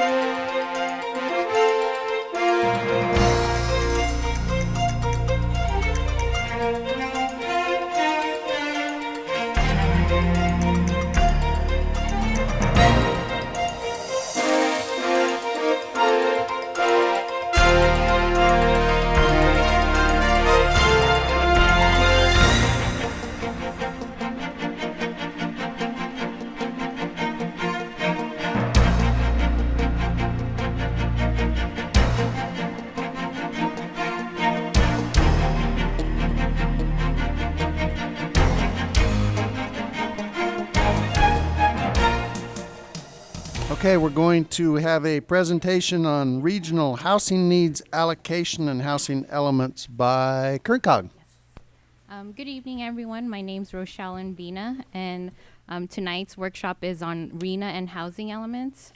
Música Okay, we're going to have a presentation on regional housing needs allocation and housing elements by Kern Cog. Um, good evening, everyone. My name is Rochelle Invina, and um, tonight's workshop is on RHNA and housing elements.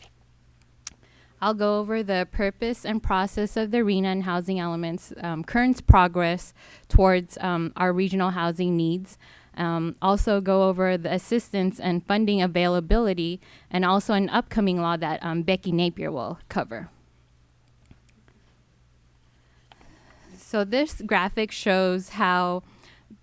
I'll go over the purpose and process of the RHNA and housing elements, um, Kern's progress towards um, our regional housing needs, um, also go over the assistance and funding availability, and also an upcoming law that um, Becky Napier will cover. So this graphic shows how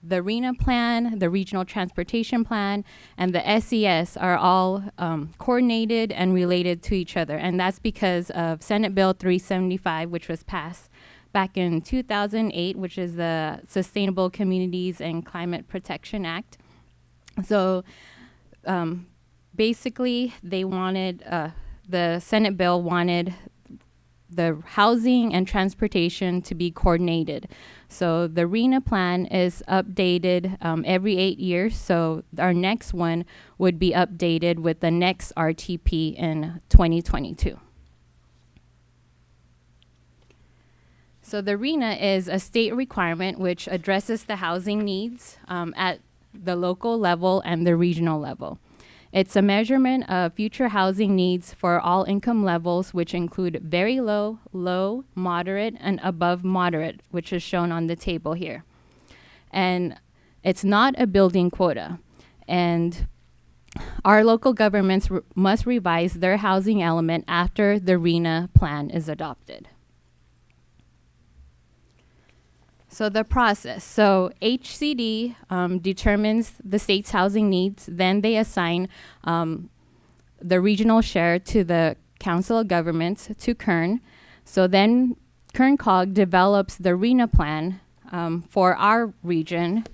the RHNA plan, the Regional Transportation Plan, and the SCS are all um, coordinated and related to each other. And that's because of Senate Bill 375, which was passed back in 2008, which is the Sustainable Communities and Climate Protection Act. So um, basically, they wanted, uh, the Senate bill wanted the housing and transportation to be coordinated. So the RHNA plan is updated um, every eight years. So our next one would be updated with the next RTP in 2022. So the RHNA is a state requirement which addresses the housing needs um, at the local level and the regional level. It's a measurement of future housing needs for all income levels, which include very low, low, moderate, and above moderate, which is shown on the table here. And it's not a building quota. And our local governments must revise their housing element after the RHNA plan is adopted. So the process. So HCD um, determines the state's housing needs. Then they assign um, the regional share to the Council of Governments to Kern. So then Kern COG develops the RHNA plan um, for our region.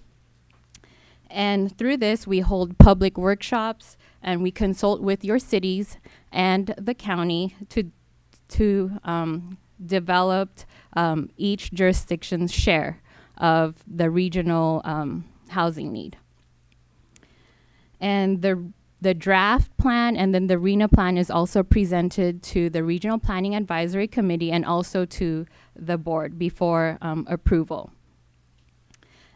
And through this, we hold public workshops and we consult with your cities and the county to, to um, develop um, each jurisdiction's share of the regional um, housing need. And the the draft plan and then the RHNA plan is also presented to the Regional Planning Advisory Committee and also to the board before um, approval.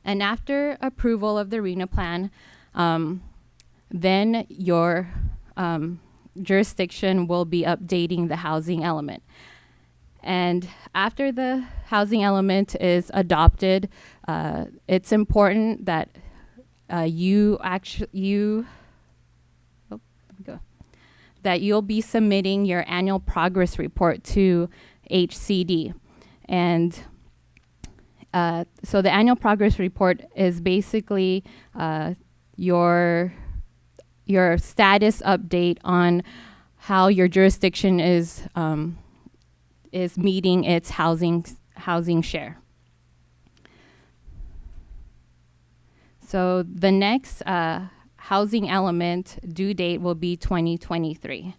And after approval of the RHNA plan, um, then your um, jurisdiction will be updating the housing element. And after the housing element is adopted, uh, it's important that uh, you actually you oh, go, that you'll be submitting your annual progress report to HCD, and uh, so the annual progress report is basically uh, your your status update on how your jurisdiction is um, is meeting its housing, housing share. So the next uh, housing element due date will be 2023.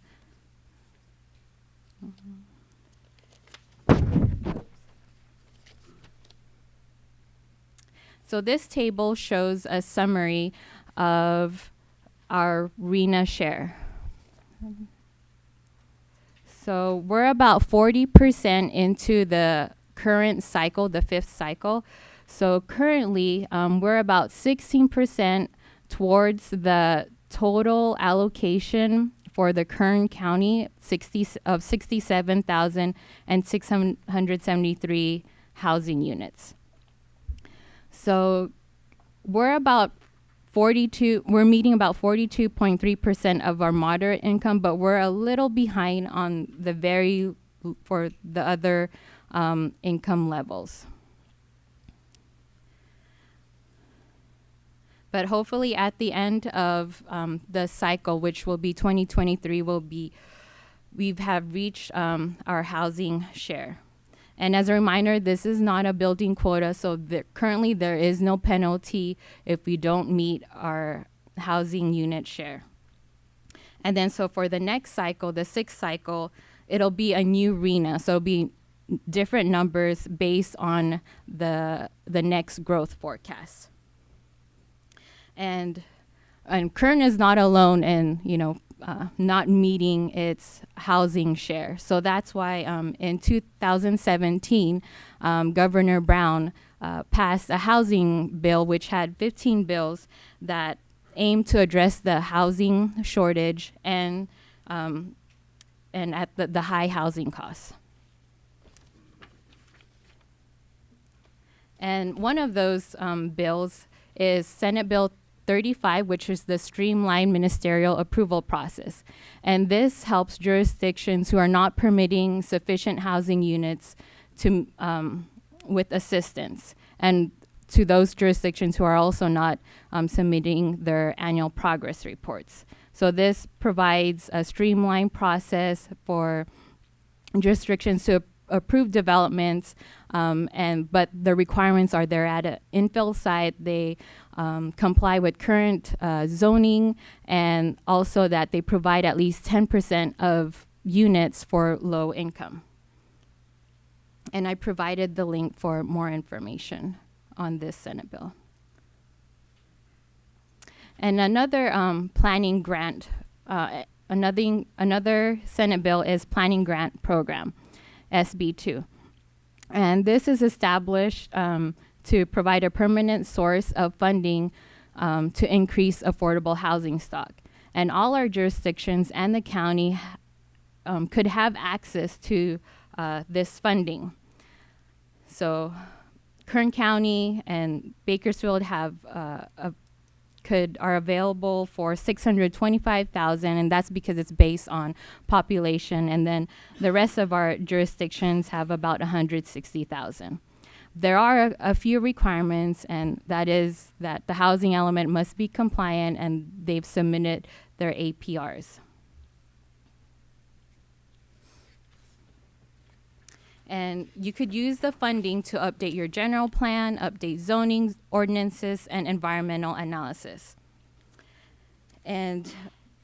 So this table shows a summary of our RHNA share. So we're about 40% into the current cycle, the fifth cycle. So currently, um, we're about 16% towards the total allocation for the Kern County 60 of 67,673 housing units. So we're about 42 we're meeting about 42.3% of our moderate income but we're a little behind on the very for the other um, income levels. But hopefully at the end of um, the cycle which will be 2023 will be we have reached um, our housing share and as a reminder, this is not a building quota, so there, currently there is no penalty if we don't meet our housing unit share. And then so for the next cycle, the sixth cycle, it'll be a new RHNA, so it'll be different numbers based on the the next growth forecast. And and Kern is not alone in you know uh, not meeting its housing share. So that's why um, in 2017, um, Governor Brown uh, passed a housing bill which had 15 bills that aimed to address the housing shortage and um, and at the, the high housing costs. And one of those um, bills is Senate Bill 35, which is the streamlined ministerial approval process. And this helps jurisdictions who are not permitting sufficient housing units to, um, with assistance, and to those jurisdictions who are also not um, submitting their annual progress reports. So this provides a streamlined process for jurisdictions to approve developments, um, and but the requirements are there at an infill site. They um, comply with current uh, zoning, and also that they provide at least 10% of units for low income. And I provided the link for more information on this Senate bill. And another um, planning grant, uh, another, another Senate bill is planning grant program. SB2. And this is established um, to provide a permanent source of funding um, to increase affordable housing stock. And all our jurisdictions and the county um, could have access to uh, this funding. So Kern County and Bakersfield have uh, a could are available for 625,000 and that's because it's based on population and then the rest of our jurisdictions have about 160,000. There are a, a, few requirements and that is that the housing element must be compliant and they've submitted their APRs. And you could use the funding to update your general plan, update zoning ordinances, and environmental analysis. And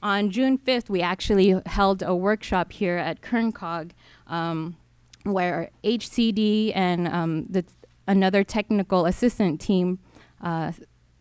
on June 5th, we actually held a workshop here at KernCog um, where HCD and um, the another technical assistant team uh,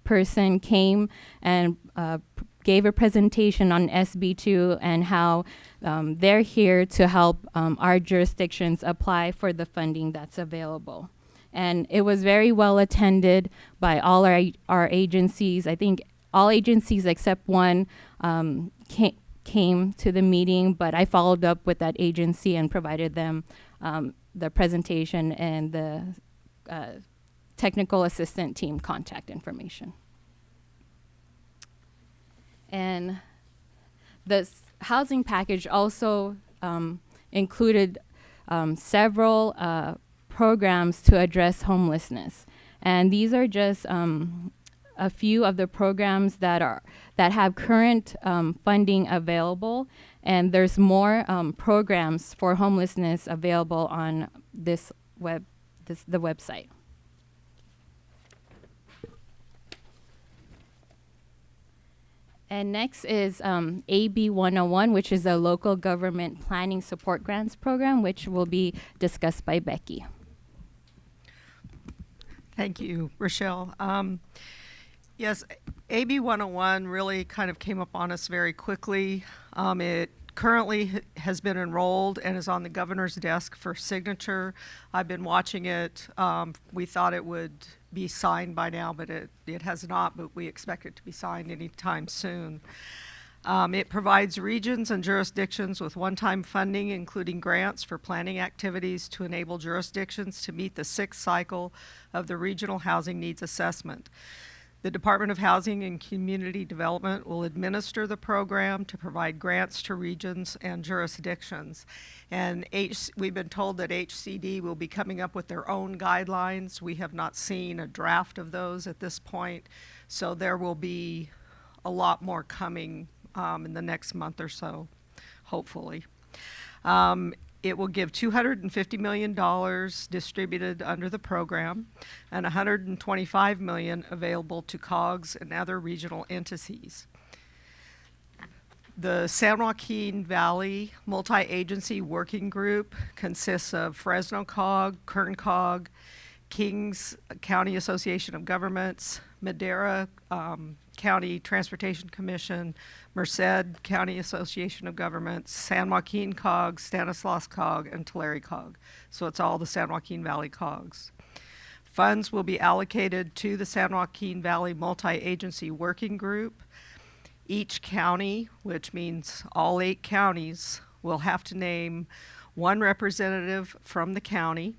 person came and uh, gave a presentation on SB2 and how um, they're here to help um, our jurisdictions apply for the funding that's available. And it was very well attended by all our, our agencies. I think all agencies except one um, came, came to the meeting, but I followed up with that agency and provided them um, the presentation and the uh, technical assistant team contact information. And the housing package also um, included um, several uh, programs to address homelessness. And these are just um, a few of the programs that are that have current um, funding available, and there's more um, programs for homelessness available on this web, this the website. And next is um, AB 101, which is a local government planning support grants program, which will be discussed by Becky. Thank you, Rochelle. Um, yes, AB 101 really kind of came up on us very quickly. Um, it currently has been enrolled and is on the governor's desk for signature. I've been watching it. Um, we thought it would be signed by now, but it, it has not, but we expect it to be signed anytime soon. Um, it provides regions and jurisdictions with one-time funding, including grants for planning activities to enable jurisdictions to meet the sixth cycle of the Regional Housing Needs Assessment. The Department of Housing and Community Development will administer the program to provide grants to regions and jurisdictions. And H, we've been told that HCD will be coming up with their own guidelines. We have not seen a draft of those at this point, so there will be a lot more coming um, in the next month or so, hopefully. Um, it will give $250 million distributed under the program and $125 million available to COGS and other regional entities. The San Joaquin Valley Multi-Agency Working Group consists of Fresno COG, Kern COG, Kings County Association of Governments, Madera um, County Transportation Commission, Merced County Association of Governments, San Joaquin COG, Stanislaus COG, and Tulare COG. So it's all the San Joaquin Valley COGs. Funds will be allocated to the San Joaquin Valley Multi-Agency Working Group. Each county, which means all eight counties, will have to name one representative from the county,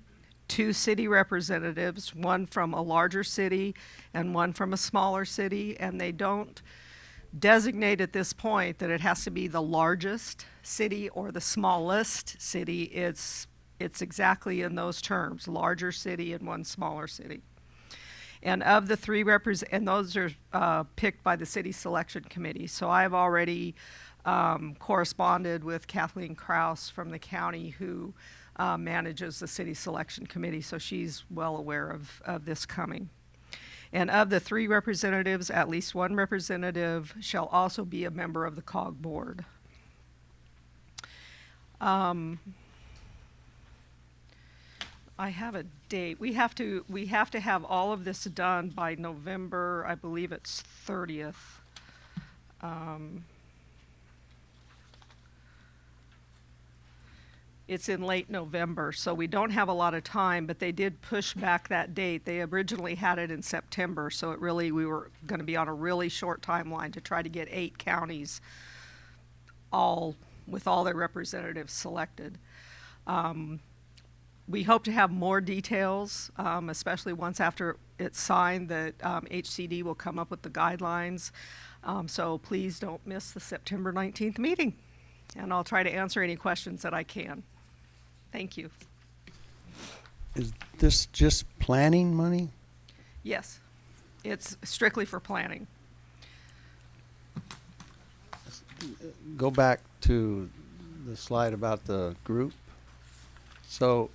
two city representatives, one from a larger city and one from a smaller city, and they don't designate at this point that it has to be the largest city or the smallest city. It's, it's exactly in those terms, larger city and one smaller city. And of the three represent, and those are uh, picked by the city selection committee. So I've already um, corresponded with Kathleen Krause from the county who uh, manages the city selection committee, so she's well aware of, of this coming. And of the three representatives, at least one representative shall also be a member of the COG board. Um, I have a date. We have to, we have to have all of this done by November, I believe it's 30th. Um, It's in late November, so we don't have a lot of time, but they did push back that date. They originally had it in September, so it really, we were going to be on a really short timeline to try to get eight counties all, with all their representatives selected. Um, we hope to have more details, um, especially once after it's signed, that um, HCD will come up with the guidelines. Um, so please don't miss the September 19th meeting. And I'll try to answer any questions that I can. Thank you. Is this just planning money? Yes, it's strictly for planning. Go back to the slide about the group. So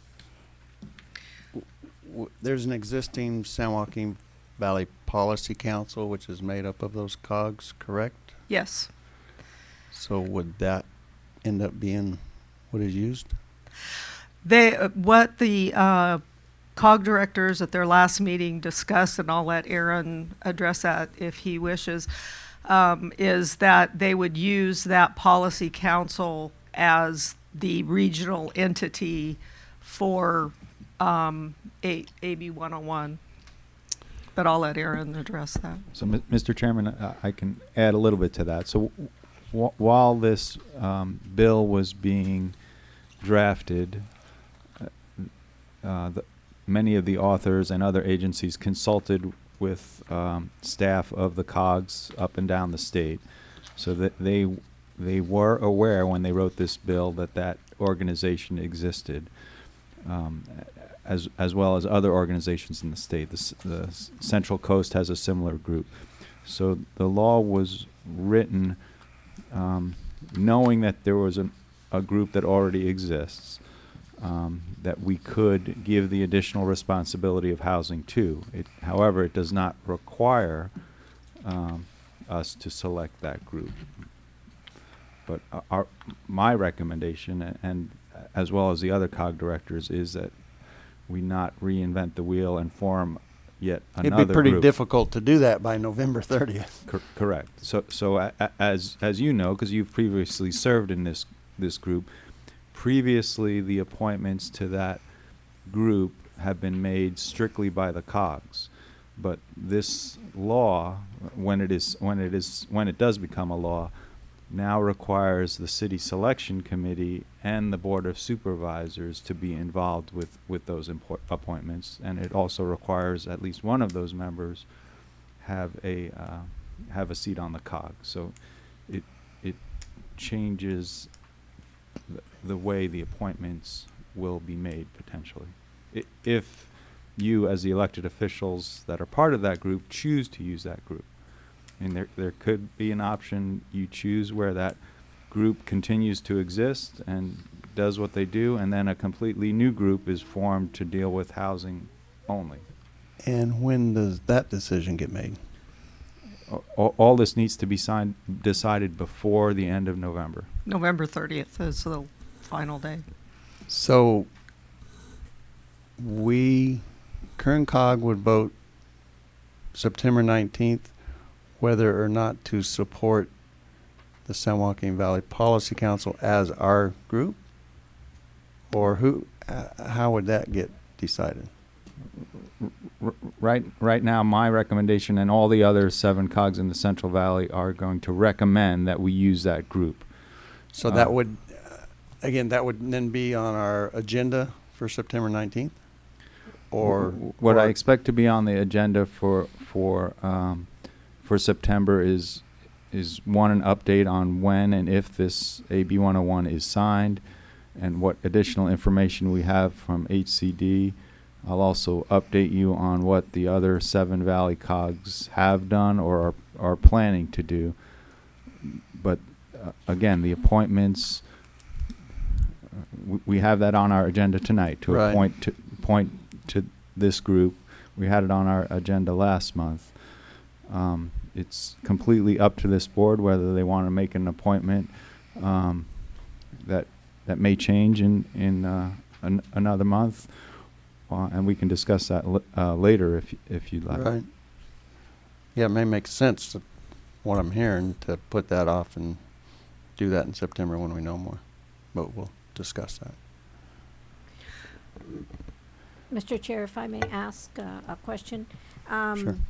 there's an existing San Joaquin Valley Policy Council, which is made up of those cogs, correct? Yes. So would that end up being what is used? They, what the uh, COG directors at their last meeting discussed, and I'll let Aaron address that if he wishes, um, is that they would use that policy council as the regional entity for um, A- AB 101. But I'll let Aaron address that. So, Mr. Chairman, uh, I can add a little bit to that. So, while this um, bill was being drafted, uh, uh, the, many of the authors and other agencies consulted with um, staff of the COGS up and down the state, so that they they were aware when they wrote this bill that that organization existed. Um, as as well as other organizations in the state. The, the Central Coast has a similar group. So the law was written um, knowing that there was an, a group that already exists um, that we could give the additional responsibility of housing to. It, however, it does not require um, us to select that group. But uh, our, my recommendation, and as well as the other COG directors, is that we not reinvent the wheel and form yet another It'd be pretty group. difficult to do that by November 30th. Cor- correct. So, so a, a- as as you know, because you've previously served in this this group, previously the appointments to that group have been made strictly by the COGS, but this law, when it is when it is when it does become a law, now requires the city selection committee and the board of supervisors to be involved with with those appointments, and it also requires at least one of those members have a uh, have a seat on the cog. So it it changes the, way the appointments will be made potentially. I- if you, as the elected officials that are part of that group, choose to use that group, and there there could be an option you choose where that group continues to exist and does what they do, and then a completely new group is formed to deal with housing only. And when does that decision get made? All, all this needs to be signed, decided before the end of November. November 30th is the final day. So we, Kern Cog would vote September 19th whether or not to support the San Joaquin Valley Policy Council as our group? Or who, uh, how would that get decided? R- Right, right now, my recommendation and all the other seven cogs in the Central Valley are going to recommend that we use that group. So Uh, that would, uh, again, that would then be on our agenda for September 19th? Or? What I expect to be on the agenda for, for, um, for September is, is one, an update on when and if this AB one oh one is signed and what additional information we have from HCD. I'll also update you on what the other seven valley cogs have done or are, are planning to do. But, uh, again, the appointments, uh, we, have that on our agenda tonight to Right. appoint, to, appoint to this group. We had it on our agenda last month. Um, it's completely up to this board whether they want to make an appointment, um, that, that may change in, in, uh, an, another month. Uh, and we can discuss that, l- uh, later if, if you'd like. Right. Yeah, it may make sense, to- what I'm hearing, to put that off and do that in September when we know more. But we'll discuss that. Mr. Chair, if I may ask uh, a question? Sure. Um,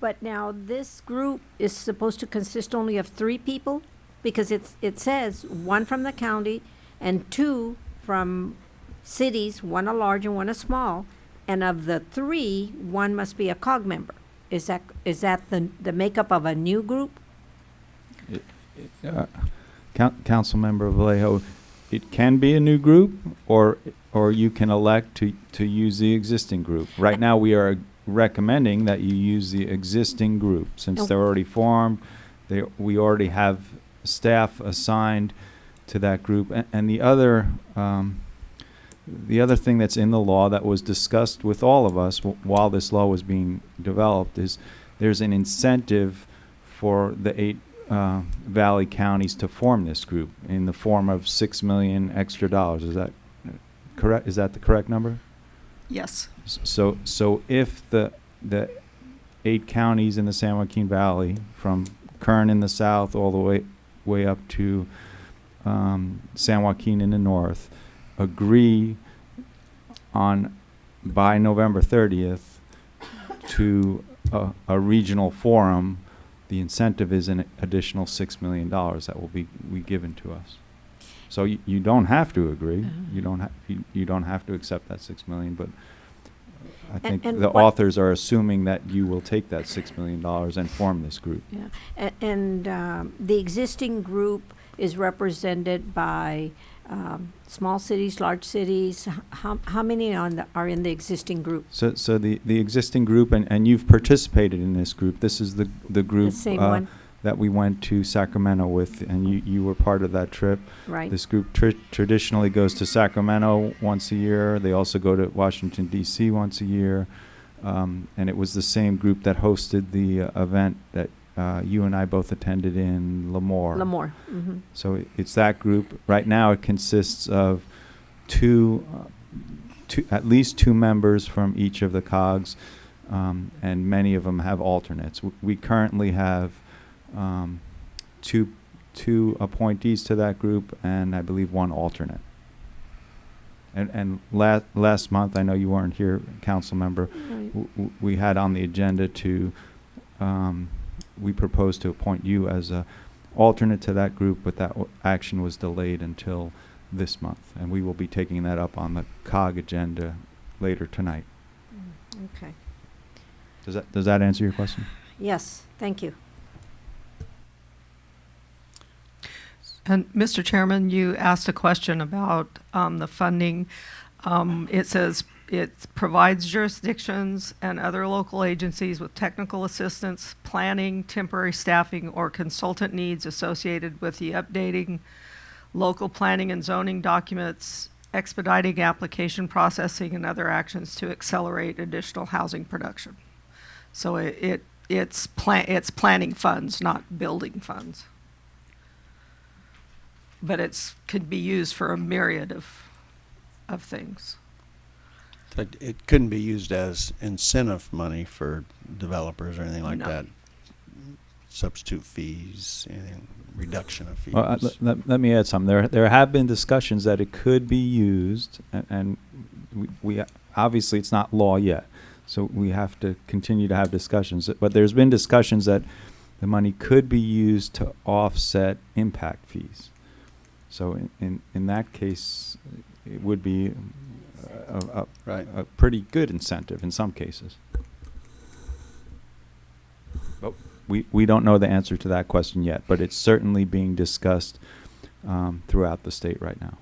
But now, this group is supposed to consist only of three people? Because it's, it says one from the county and two from cities, one a large and one a small. And of the three, one must be a COG member. Is that, is that the, the makeup of a new group? Uh, Coun- Councilmember Vallejo, it can be a new group, or, or you can elect to, to use the existing group. Right now, we are recommending that you use the existing group, since Oh. they're already formed, they, we already have staff assigned to that group. A- And the other, um, the other thing that's in the law that was discussed with all of us wh- while this law was being developed is there's an incentive for the eight uh, valley counties to form this group in the form of six million extra dollars. Is that correct? Is that the correct number? Yes. So, so if the, the eight counties in the San Joaquin Valley, from Kern in the south all the way, way up to um, San Joaquin in the north, agree on, by November thirtieth, to a, a regional forum, the incentive is an additional six million dollars that will be, be given to us. So you, you don't have to agree, you don't have, you, you don't have to accept that six million, but I And- think and the authors are assuming that you will take that six million dollars and form this group. Yeah, A- and um, the existing group is represented by um, small cities, large cities. How, how many on the, are in the existing group? So, so the, the existing group, and, and you've participated in this group, this is the, the The group same uh, one, that we went to Sacramento with, and you, you were part of that trip. right? This group tr- traditionally goes to Sacramento once a year. They also go to Washington D.C. once a year, um, and it was the same group that hosted the uh, event that uh, you and I both attended in Lemoore. Lemoore, mhm. So it- it's that group. Right now, it consists of two, uh, two, at least two members from each of the COGs, um, and many of them have alternates. W- We currently have um, two, two appointees to that group, and I believe one alternate. And, and last, last month, I know you weren't here, council member, Right. w- w- we had on the agenda to, um, we proposed to appoint you as a alternate to that group, but that w- action was delayed until this month. And we will be taking that up on the COG agenda later tonight. Mm, Okay. Does that, does that answer your question? Yes, thank you. And Mr. Chairman, you asked a question about um, the funding. Um, It says it provides jurisdictions and other local agencies with technical assistance, planning, temporary staffing, or consultant needs associated with the updating local planning and zoning documents, expediting application processing, and other actions to accelerate additional housing production. So it, it it's plan, it's planning funds, not building funds but it could be used for a myriad of of things. But it couldn't be used as incentive money for developers or anything like No. that. Substitute fees, anything, reduction of fees. Well, uh, let, let, let me add something. There, there have been discussions that it could be used, and, and we, we, obviously it's not law yet. So we have to continue to have discussions. But there's been discussions that the money could be used to offset impact fees. So in, in, in that case, it would be a, a, Right. a pretty good incentive in some cases. But we, we don't know the answer to that question yet, but it's certainly being discussed um, throughout the state right now.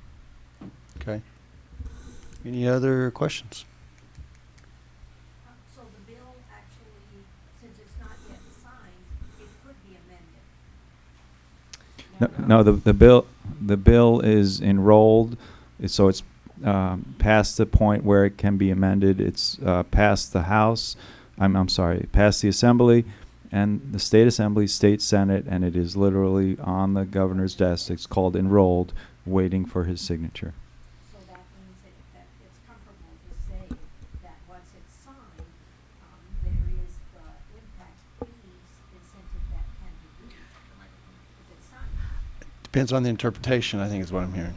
Okay. Any other questions? So the bill actually, since it's not yet signed, it could be amended. No, no, the, the bill, the bill is enrolled, so it's um, past the point where it can be amended. It's uh, past the House, I'm, I'm sorry, past the Assembly and the State Assembly, State Senate, and it is literally on the governor's desk. It's called enrolled, waiting for his signature. So that means that, that it's comfortable to say that once it's signed, um, there is the impact fees incentive that can be used if it's signed. Depends on the interpretation, I think is what I'm hearing.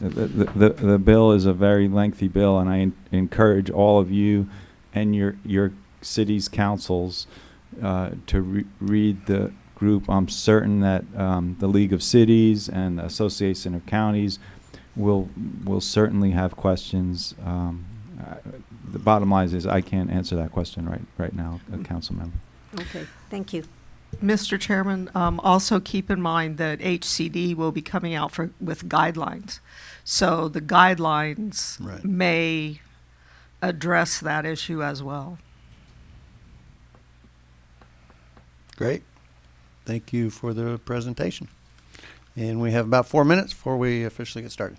The, the, the, bill is a very lengthy bill, and I en- encourage all of you and your, your city's councils uh, to re- read the group. I'm certain that um, the League of Cities and the Association of Counties will, will certainly have questions. Um, the bottom line is I can't answer that question right, right now, a council member. Okay, thank you. Mr. Chairman, um, also keep in mind that HCD will be coming out for, with guidelines. So the guidelines Right. may address that issue as well. Great. Thank you for the presentation. And we have about four minutes before we officially get started.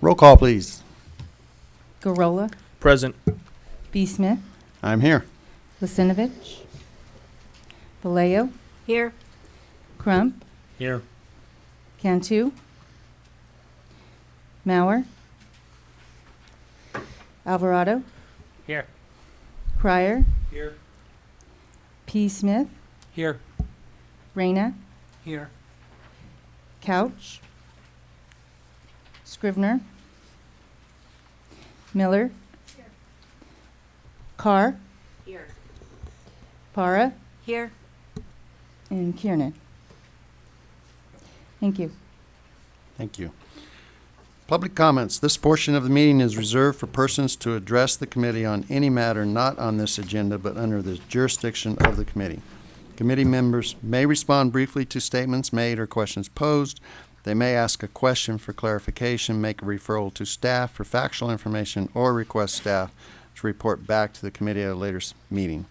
Roll call, please. Gurrola, Present. B. Smith, I'm here. Lasinovich, Vallejo, Here, Crump, Here. Cantu, Mauer, Alvarado, Here. Crier, Here. P. Smith, Here. Reyna, Here. Couch, Scrivner, Miller, Here. Carr, here, Para, here. and Kiernan. Thank you. Thank you. Public comments. This portion of the meeting is reserved for persons to address the committee on any matter not on this agenda but under the jurisdiction of the committee. Committee members may respond briefly to statements made or questions posed. They may ask a question for clarification, make a referral to staff for factual information, or request staff to report back to the committee at a later meeting.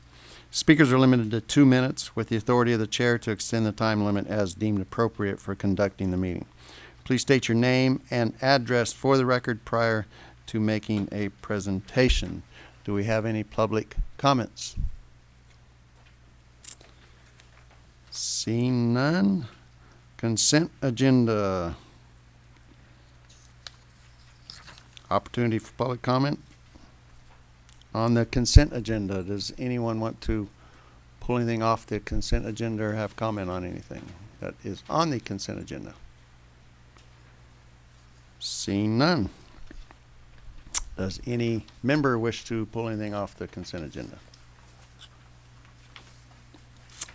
Speakers are limited to two minutes with the authority of the chair to extend the time limit as deemed appropriate for conducting the meeting. Please state your name and address for the record prior to making a presentation. Do we have any public comments? Seeing none. Consent agenda. Opportunity for public comment. On the consent agenda, does anyone want to pull anything off the consent agenda or have comment on anything that is on the consent agenda? Seeing none. Does any member wish to pull anything off the consent agenda?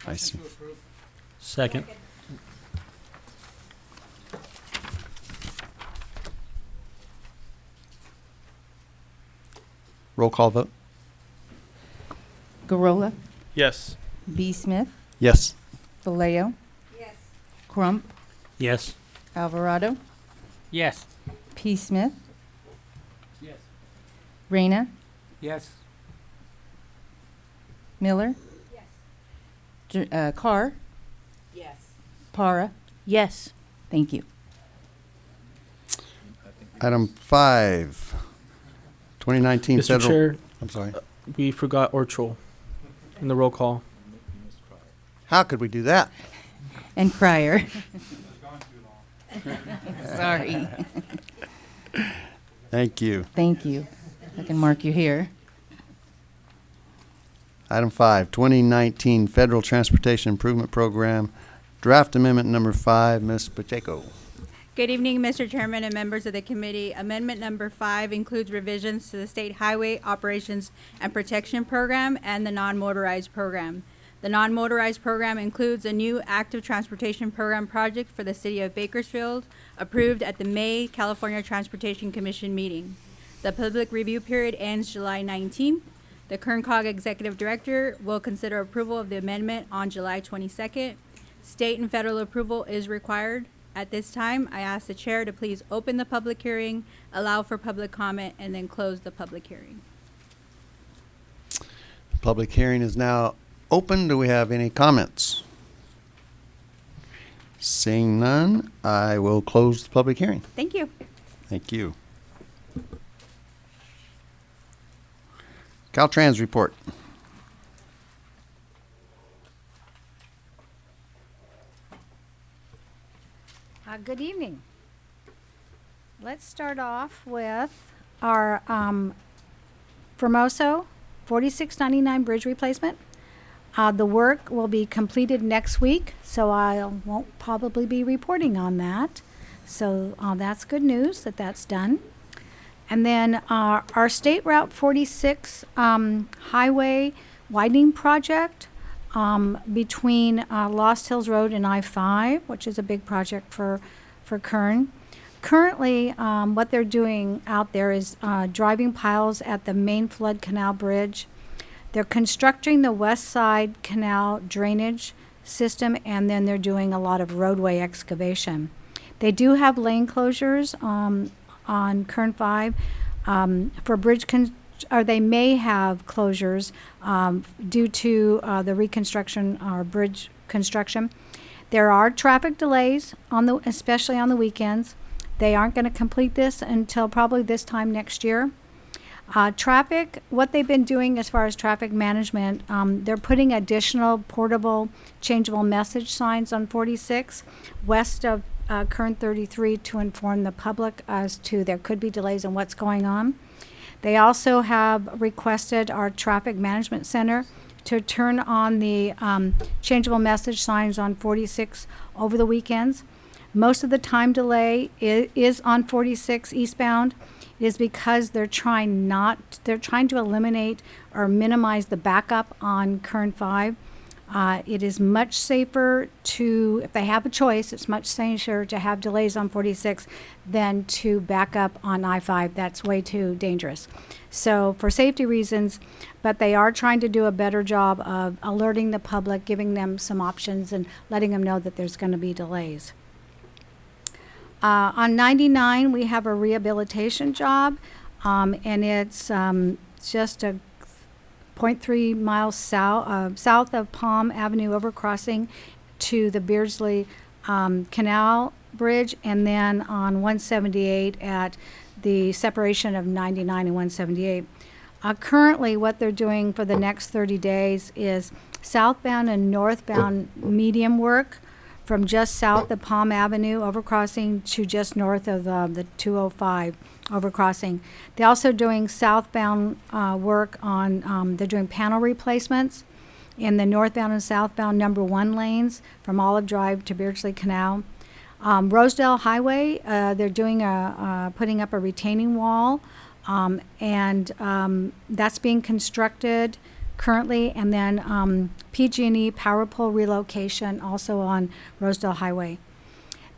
I see. Second. Roll call vote? Gurrola, Yes. B. Smith, Yes. Vallejo. Yes. Crump, Yes. Alvarado, Yes. P. Smith, Yes. Reyna, Yes. Miller. Yes. Uh, Carr, Yes. Para. Yes. Thank you. Item five, 2019 Mr. federal. Chair, I'm sorry. we forgot Orchel in the roll call. How could we do that? And Crier. Sorry. Thank you. Thank you. I can mark you here. Item five, 2019 Federal Transportation Improvement Program, draft amendment number five, Ms. Pacheco. Good evening, Mr. Chairman and members of the committee. Amendment number five includes revisions to the State Highway Operations and Protection Program and the non-motorized program. The non-motorized program includes a new active transportation program project for the city of Bakersfield, approved at the May California Transportation Commission meeting. The public review period ends July 19th. The Kerncog Executive Director will consider approval of the amendment on July 22nd. State and federal approval is required. At this time, I ask the chair to please open the public hearing, allow for public comment, and then close the public hearing. Public hearing is now open. Do we have any comments? Seeing none, I will close the public hearing. Thank you. Thank you. Caltrans report. Uh, good evening. Let's start off with our um, Formoso 4699 bridge replacement. Uh, the work will be completed next week, so I won't probably be reporting on that. So uh, that's good news that that's done. And then uh, our State Route 46 um, highway widening project um, between uh, Lost Hills Road and I-5, which is a big project for, for Kern. Currently, um, what they're doing out there is uh, driving piles at the main flood canal bridge. They're constructing the west side canal drainage system, and then they're doing a lot of roadway excavation. They do have lane closures um, on Kern 5 um, for bridge or they may have closures um, due to uh, the reconstruction or bridge construction. There are traffic delays on the, especially on the weekends. They aren't going to complete this until probably this time next year. Uh, traffic, what they've been doing as far as traffic management, um, they're putting additional portable, changeable message signs on 46 west of uh, Kern 33 to inform the public as to there could be delays and what's going on. They also have requested our traffic management center to turn on the um, changeable message signs on 46 over the weekends. Most of the time delay i- is on 46 eastbound. Is because they're trying not, they're trying to eliminate or minimize the backup on Kern 5. Uh, it is much safer to, if they have a choice, it's much safer to have delays on 46 than to back up on I-5. That's way too dangerous. So for safety reasons, but they are trying to do a better job of alerting the public, giving them some options and letting them know that there's going to be delays. Uh, on 99, we have a rehabilitation job, um, and it's um, just a 0.3 miles south, uh, south of Palm Avenue overcrossing to the Beardsley um, Canal Bridge, and then on 178 at the separation of 99 and 178. Uh, currently, what they're doing for the next 30 days is southbound and northbound medium work from just south of Palm Avenue overcrossing to just north of uh, the 205 overcrossing. They're also doing southbound uh, work on, um, they're doing panel replacements in the northbound and southbound number one lanes from Olive Drive to Beardsley Canal. Um, Rosedale Highway, uh, they're doing a, putting up a retaining wall, um, and um, that's being constructed currently. And then um, PG&E power pole relocation also on Rosedale Highway.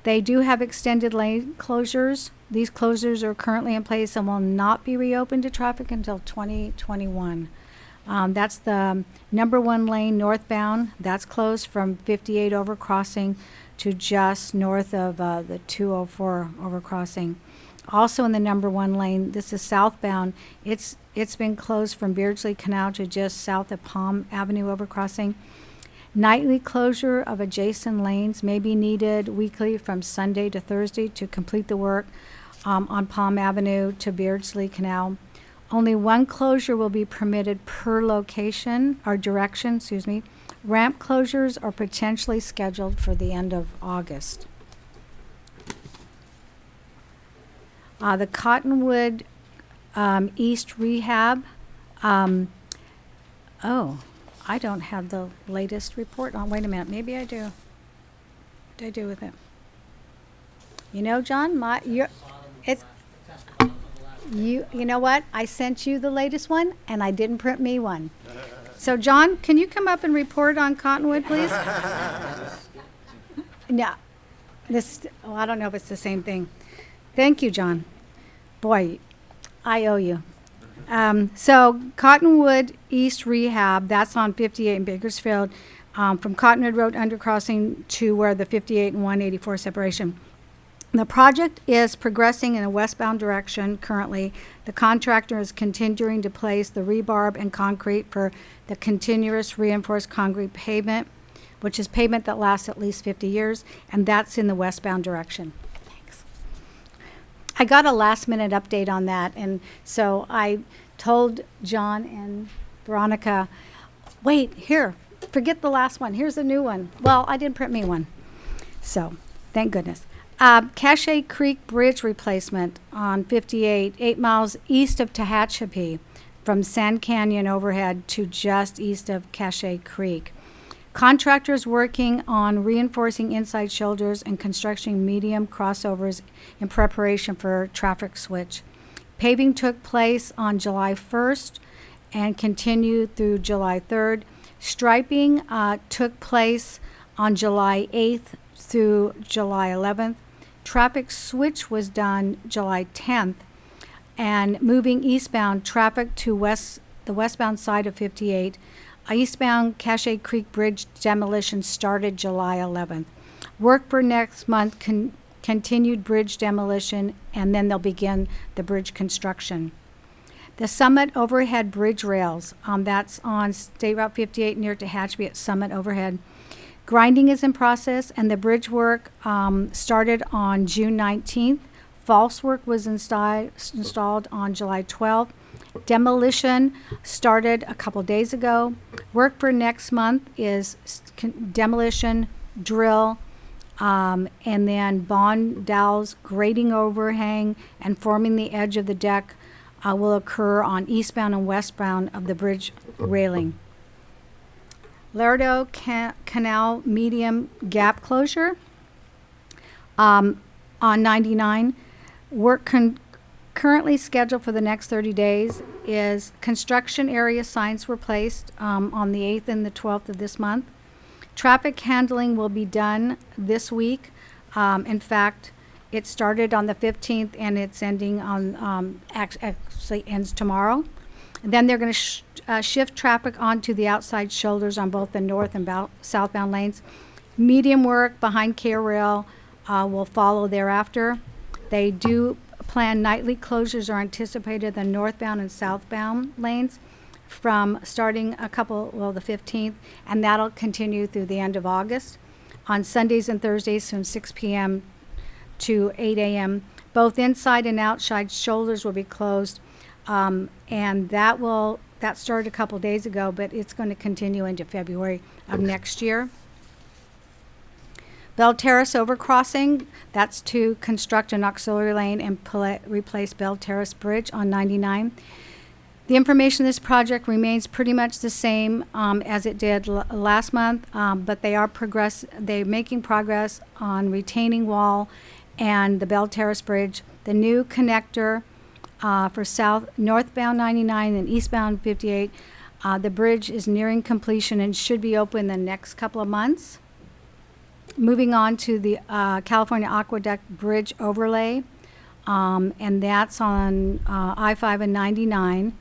They do have extended lane closures. These closures are currently in place and will not be reopened to traffic until 2021. Um, that's the number one lane northbound. That's closed from 58 overcrossing to just north of uh, the 204 overcrossing. Also in the number one lane, this is southbound. It's it's been closed from Beardsley Canal to just south of Palm Avenue overcrossing. Nightly closure of adjacent lanes may be needed weekly from Sunday to Thursday to complete the work um, on Palm Avenue to Beardsley Canal. Only one closure will be permitted per location or direction, excuse me. Ramp closures are potentially scheduled for the end of August. Uh, the Cottonwood um, East Rehab. Um, oh, I don't have the latest report on. Wait a minute, maybe I do. What did I do with it? You know, John, my you it's you. You know what? I sent you the latest one, and I didn't print me one. So, John, can you come up and report on Cottonwood, please? no, this. Oh, I don't know if it's the same thing. Thank you, John. Boy, I owe you. Um, so Cottonwood East Rehab, that's on 58 in Bakersfield, um, from Cottonwood Road undercrossing to where the 58 and 184 separation. The project is progressing in a westbound direction currently. The contractor is continuing to place the rebarb and concrete for the continuous reinforced concrete pavement, which is pavement that lasts at least 50 years, and that's in the westbound direction. I got a last minute update on that, and so I told John and Veronica, wait, here, forget the last one. Here's a new one. Well, I didn't print me one. So, thank goodness. Uh, Cache Creek Bridge replacement on 58, eight miles east of Tehachapi, from Sand Canyon overhead to just east of Cache Creek. Contractors working on reinforcing inside shoulders and constructing medium crossovers in preparation for traffic switch. Paving took place on July 1st and continued through July 3rd. Striping uh, took place on July 8th through July 11th. Traffic switch was done July 10th. And moving eastbound, traffic to west, the westbound side of 58. Eastbound Cache Creek Bridge demolition started July 11th. Work for next month con- continued bridge demolition, and then they'll begin the bridge construction. The Summit Overhead Bridge Rails, um, that's on State Route 58 near Tehachapi at Summit Overhead. Grinding is in process, and the bridge work um, started on June 19th. False work was insti- installed on July 12th. Demolition started a couple days ago. Work for next month is demolition, drill, um, and then bond dowels, grading overhang, and forming the edge of the deck uh, will occur on eastbound and westbound of the bridge railing. Laredo Ca- Canal medium gap closure um, on 99. Work con- currently scheduled for the next 30 days is construction area signs were placed um, on the 8th and the 12th of this month. Traffic handling will be done this week. Um, in fact, it started on the 15th and it's ending on, um, act- actually ends tomorrow. And then they're going to sh- uh, shift traffic onto the outside shoulders on both the north and southbound lanes. Medium work behind K-Rail uh, will follow thereafter. They do plan nightly closures are anticipated in the northbound and southbound lanes from starting a couple, well, the 15th, and that'll continue through the end of August. On Sundays and Thursdays from 6 p.m. to 8 a.m. Both inside and outside shoulders will be closed. Um, and that will, that started a couple days ago, but it's going to continue into February of next year. Bell Terrace overcrossing, that's to construct an auxiliary lane and pla- replace Bell Terrace Bridge on 99. The information of this project remains pretty much the same um, as it did l- last month, um, but they are progress. They're making progress on retaining wall and the Bell Terrace Bridge. The new connector uh, for south northbound 99 and eastbound 58. Uh, the bridge is nearing completion and should be open in the next couple of months. Moving on to the uh, California Aqueduct Bridge overlay, um, and that's on uh, I-5 and 99,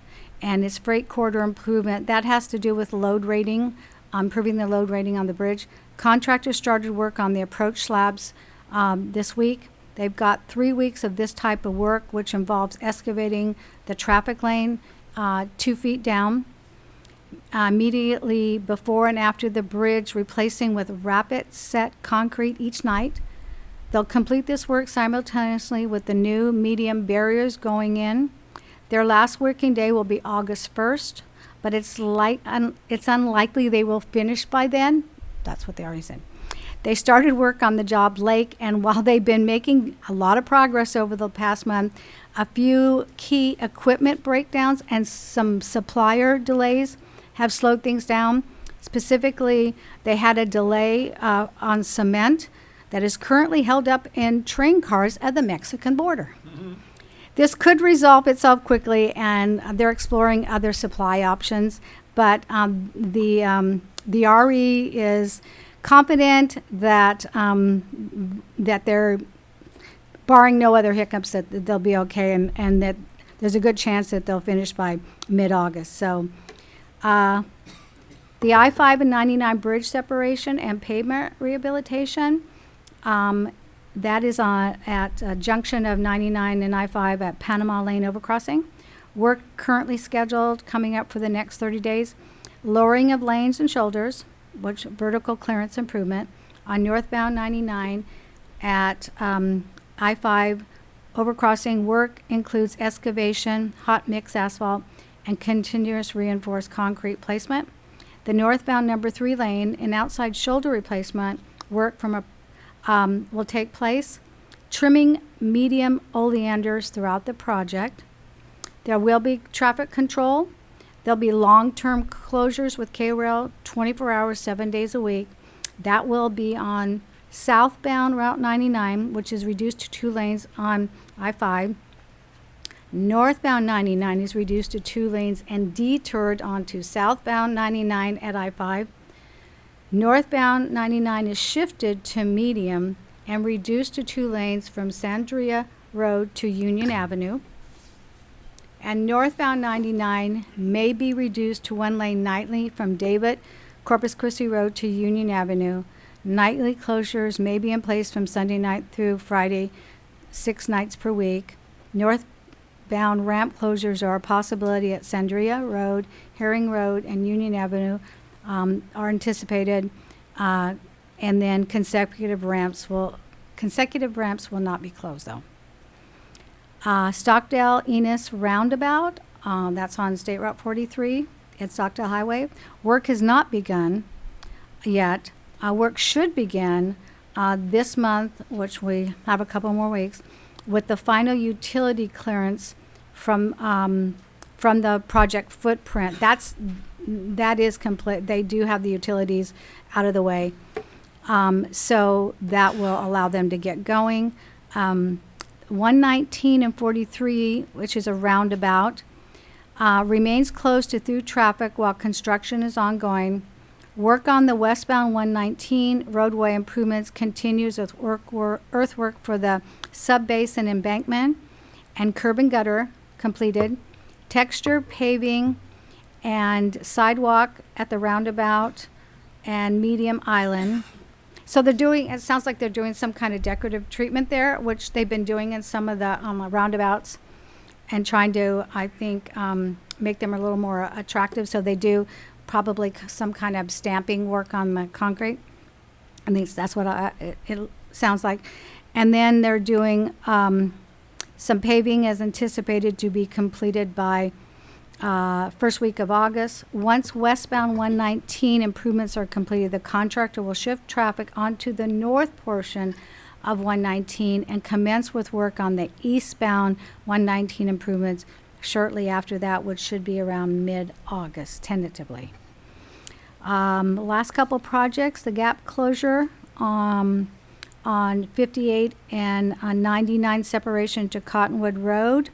and it's freight corridor improvement. That has to do with load rating, um, improving the load rating on the bridge. Contractors started work on the approach slabs um, this week. They've got three weeks of this type of work, which involves excavating the traffic lane uh, two feet down uh, immediately before and after the bridge, replacing with rapid set concrete each night. They'll complete this work simultaneously with the new medium barriers going in. Their last working day will be August 1st, but it's like un- it's unlikely they will finish by then. That's what they already said. They started work on the job lake, and while they've been making a lot of progress over the past month, a few key equipment breakdowns and some supplier delays have slowed things down. Specifically, they had a delay uh, on cement that is currently held up in train cars at the Mexican border. This could resolve itself quickly, and they're exploring other supply options. But um, the um, the RE is confident that um, that they're barring no other hiccups that that they'll be okay, and, and that there's a good chance that they'll finish by mid-August. So. Uh, the I-5 and 99 bridge separation and pavement rehabilitation, um, that is on, at a junction of 99 and I-5 at Panama Lane overcrossing. Work currently scheduled, coming up for the next 30 days. Lowering of lanes and shoulders, which vertical clearance improvement on northbound 99 at um, I-5 overcrossing. Work includes excavation, hot mix asphalt, and continuous reinforced concrete placement. The northbound number three lane and outside shoulder replacement work from a, um, will take place. Trimming medium oleanders throughout the project. There will be traffic control. There'll be long-term closures with K-Rail 24 hours, seven days a week. That will be on southbound Route 99, which is reduced to two lanes on I-5. Northbound 99 is reduced to two lanes and detoured onto southbound 99 at I-5. Northbound 99 is shifted to medium and reduced to two lanes from Sandria Road to Union Avenue. And northbound 99 may be reduced to one lane nightly from David Corpus Christi Road to Union Avenue. Nightly closures may be in place from Sunday night through Friday, six nights per week. Northbound ramp closures are a possibility at Sandria Road, Herring Road, and Union Avenue um, are anticipated. Uh, and then consecutive ramps will consecutive ramps will not be closed though. Uh, Stockdale Enos Roundabout, um, that's on State Route 43 at Stockdale Highway. Work has not begun yet. Uh, work should begin uh, this month, which we have a couple more weeks, with the final utility clearance from um, from the project footprint. That's that is complete. They do have the utilities out of the way, um, so that will allow them to get going. Um, 119 and 43, which is a roundabout, uh, remains closed to through traffic while construction is ongoing. Work on the westbound 119 roadway improvements continues with work, wor- earthwork for the subbase and embankment and curb and gutter completed. Texture paving and sidewalk at the roundabout and medium island. So they're doing, it sounds like they're doing some kind of decorative treatment there, which they've been doing in some of the um, roundabouts and trying to, I think, um, make them a little more attractive. So they do probably some kind of stamping work on the concrete. At least that's what I, it, it sounds like. And then they're doing um, Some paving as anticipated to be completed by uh, first week of August. Once westbound 119 improvements are completed, the contractor will shift traffic onto the north portion of 119 and commence with work on the eastbound 119 improvements shortly after that, which should be around mid-August tentatively. Um, last couple projects, the gap closure, um, on 58 and uh, 99 separation to Cottonwood Road.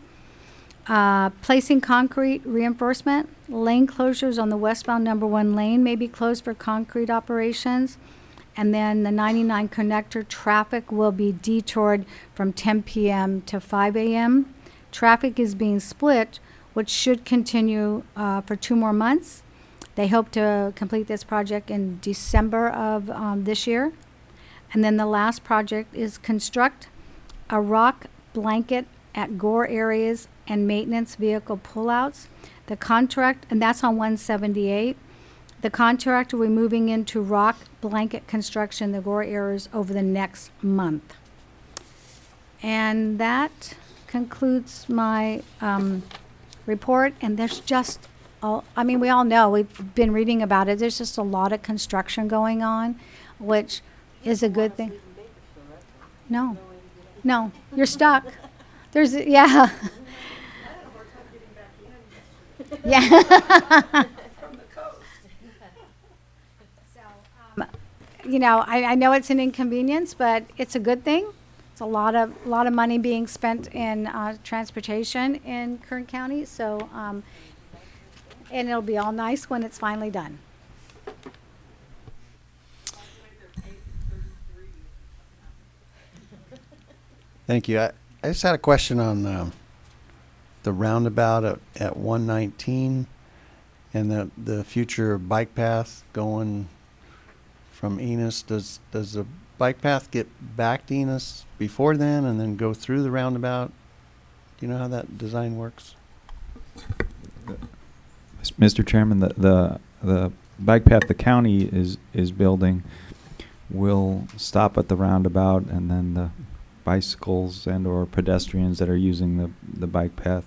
Uh, placing concrete reinforcement, lane closures on the westbound number one lane may be closed for concrete operations. And then the 99 connector traffic will be detoured from 10 p.m. to 5 a.m. Traffic is being split, which should continue uh, for two more months. They hope to complete this project in December of um, this year. And then the last project is construct a rock blanket at gore areas and maintenance vehicle pullouts. The contract, and that's on 178. The contract will be moving into rock blanket construction, the gore areas, over the next month. And that concludes my um, report. And there's just, all, I mean, we all know, we've been reading about it. There's just a lot of construction going on, which is a good thing. No, no, you're stuck. There's, yeah. Yeah. From the coast. So, you know, I, I know it's an inconvenience, but it's a good thing. A lot of, lot of money being spent in, uh, transportation in Kern County, so, um, and it'll be all nice when it's finally done. Thank you. I, I just had a question on um, the roundabout at, at 119 and the, the future bike path going from Enos. Does, does the bike path get back to Enos before then and then go through the roundabout? Do you know how that design works? Mr. Chairman, the, the, the bike path the county is, is building will stop at the roundabout and then the bicycles and or pedestrians that are using the, the bike path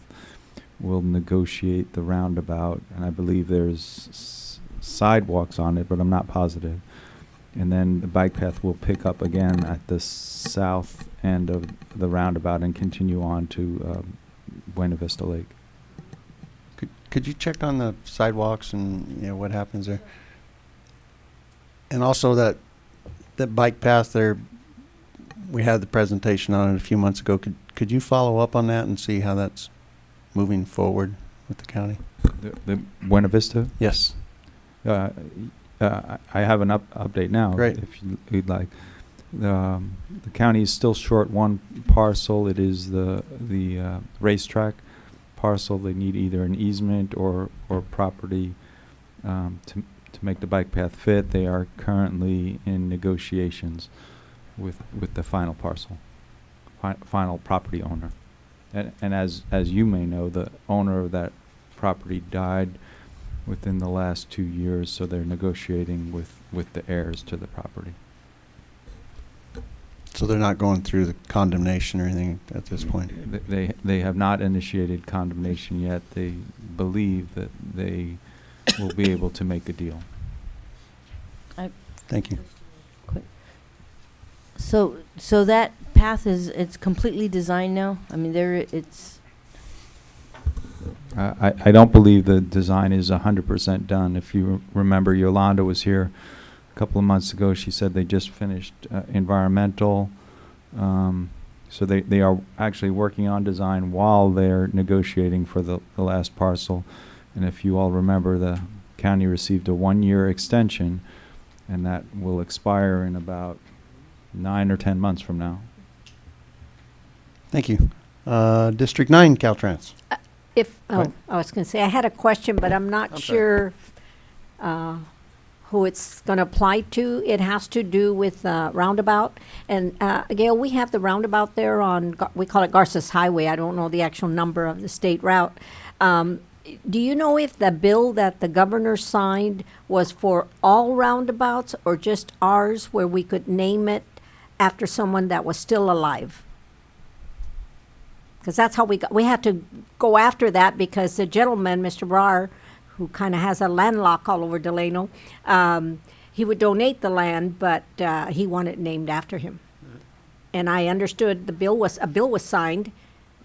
will negotiate the roundabout. And I believe there's sidewalks on it, but I'm not positive. And then the bike path will pick up again at the south end of the roundabout and continue on to um, Buena Vista Lake. Could, could you check on the sidewalks and, you know, what happens there? And also that, that bike path there, we had the presentation on it a few months ago. Could, could you follow up on that and see how that's moving forward with the county? The, the Buena Vista? Yes. Uh, uh, I have an up, update now. Great. If you- you'd like. The, um, the county is still short one parcel. It is the, the, uh, racetrack parcel. They need either an easement or, or property, um, to, to make the bike path fit. They are currently in negotiations with, with the final parcel, fi- final property owner. And, and as, as you may know, the owner of that property died within the last two years, so they're negotiating with, with the heirs to the property. So they're not going through the condemnation or anything at this point? Th- They, they have not initiated condemnation yet. They believe that they will be able to make a deal. Thank you. So, so that path is, it's completely designed now? I mean, there, it's, I, I don't believe the design is hundred percent done. If you remember, Yolanda was here a couple of months ago. She said they just finished uh, environmental. Um, so they, they are actually working on design while they're negotiating for the, the last parcel. And if you all remember, the county received a one-year extension, and that will expire in about nine or ten months from now. Thank you. Uh, District Nine, Caltrans. If, oh, ahead. I was gonna say, I had a question, but I'm not I'm sorry. sure, uh, who it's gonna apply to. It has to do with, uh, roundabout. And, uh, Gail, we have the roundabout there on, Gar- we call it Garces Highway. I don't know the actual number of the state route. Um, do you know if the bill that the governor signed was for all roundabouts or just ours where we could name it after someone that was still alive? Because that's how we got, we had to go after that because the gentleman, Mr. Brar, who kind of has a landlock all over Delano, um, he would donate the land, but uh, he wanted it named after him. And I understood the bill was, a bill was signed,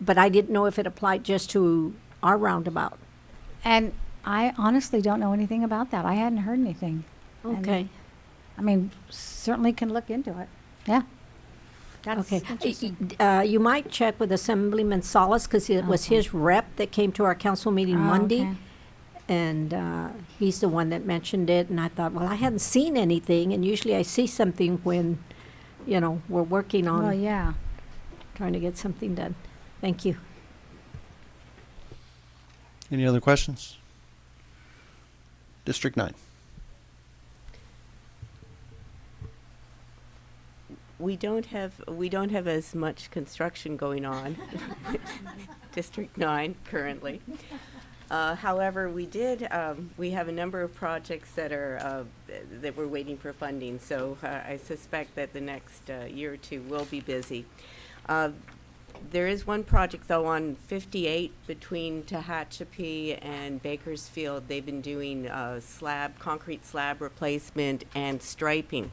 but I didn't know if it applied just to our roundabout. And I honestly don't know anything about that. I hadn't heard anything. And, Okay, I mean, certainly can look into it. Yeah. That's okay. interesting. Uh, you might check with Assemblyman Salas, because it was his rep that came to our council meeting Oh, Monday. okay. And uh, he's the one that mentioned it, and I thought, well, I hadn't seen anything, and usually I see something when, you know, we're working Well, on yeah. trying to get something done. Thank you. Any other questions? District nine. We don't have, we don't have as much construction going on, District Nine currently. Uh, however, we did, um, we have a number of projects that are, uh, that we're waiting for funding, so, uh, I suspect that the next, uh, year or two will be busy. Uh, there is one project though on fifty-eight between Tehachapi and Bakersfield. They've been doing, uh, slab, concrete slab replacement and striping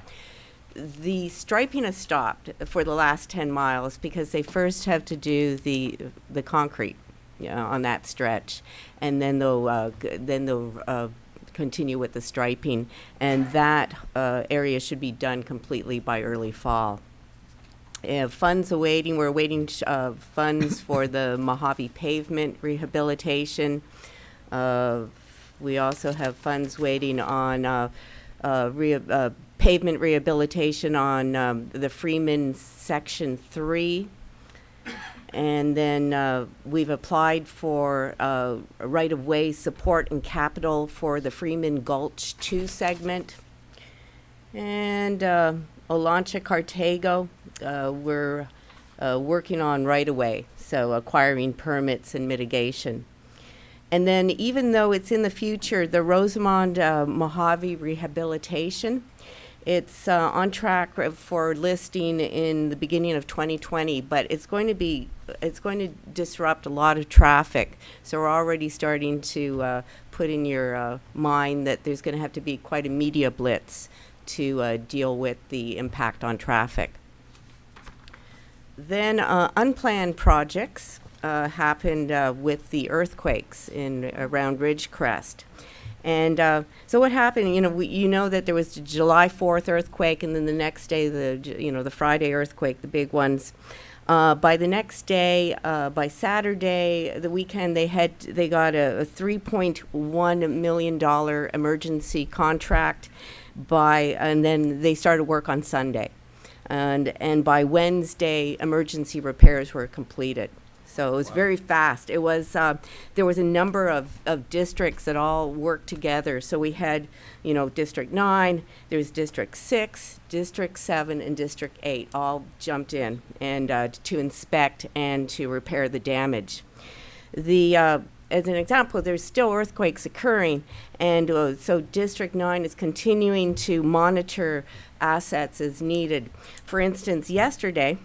the striping has stopped for the last 10 miles because they first have to do the the concrete you know, on that stretch. And then they'll uh, then they'll uh, continue with the striping. And that uh, area should be done completely by early fall. Uh, funds awaiting we're awaiting uh, funds for the Mojave pavement rehabilitation. Uh, we also have funds waiting on uh, uh, uh, pavement rehabilitation on um, the Freeman Section 3. And then uh, we've applied for uh, right-of-way support and capital for the Freeman Gulch 2 segment. And uh, Olancha Cartago, uh, we're uh, working on right-of-way, so acquiring permits and mitigation. And then even though it's in the future, the Rosamond uh, Mojave Rehabilitation, it's uh, on track for listing in the beginning of 2020, but it's going to be, it's going to disrupt a lot of traffic. So we're already starting to uh, put in your uh, mind that there's going to have to be quite a media blitz to uh, deal with the impact on traffic. Then uh, unplanned projects uh, happened with the earthquakes in around Ridgecrest. And uh, so what happened, you know, we, you know that there was the July 4th earthquake and then the next day, the, you know, the Friday earthquake, the big ones. Uh, by the next day, uh, by Saturday, the weekend, they had, they got a, a $3.1 million emergency contract by, and then they started work on Sunday. And, and by Wednesday, emergency repairs were completed. So it was very fast. It was, uh, there was a number of, of districts that all worked together. So we had, you know, District Nine, there was District Six, District Seven, and District Eight all jumped in and, uh, to inspect and to repair the damage. The, uh, as an example, there's still earthquakes occurring, and uh, so District 9 is continuing to monitor assets as needed. For instance, yesterday,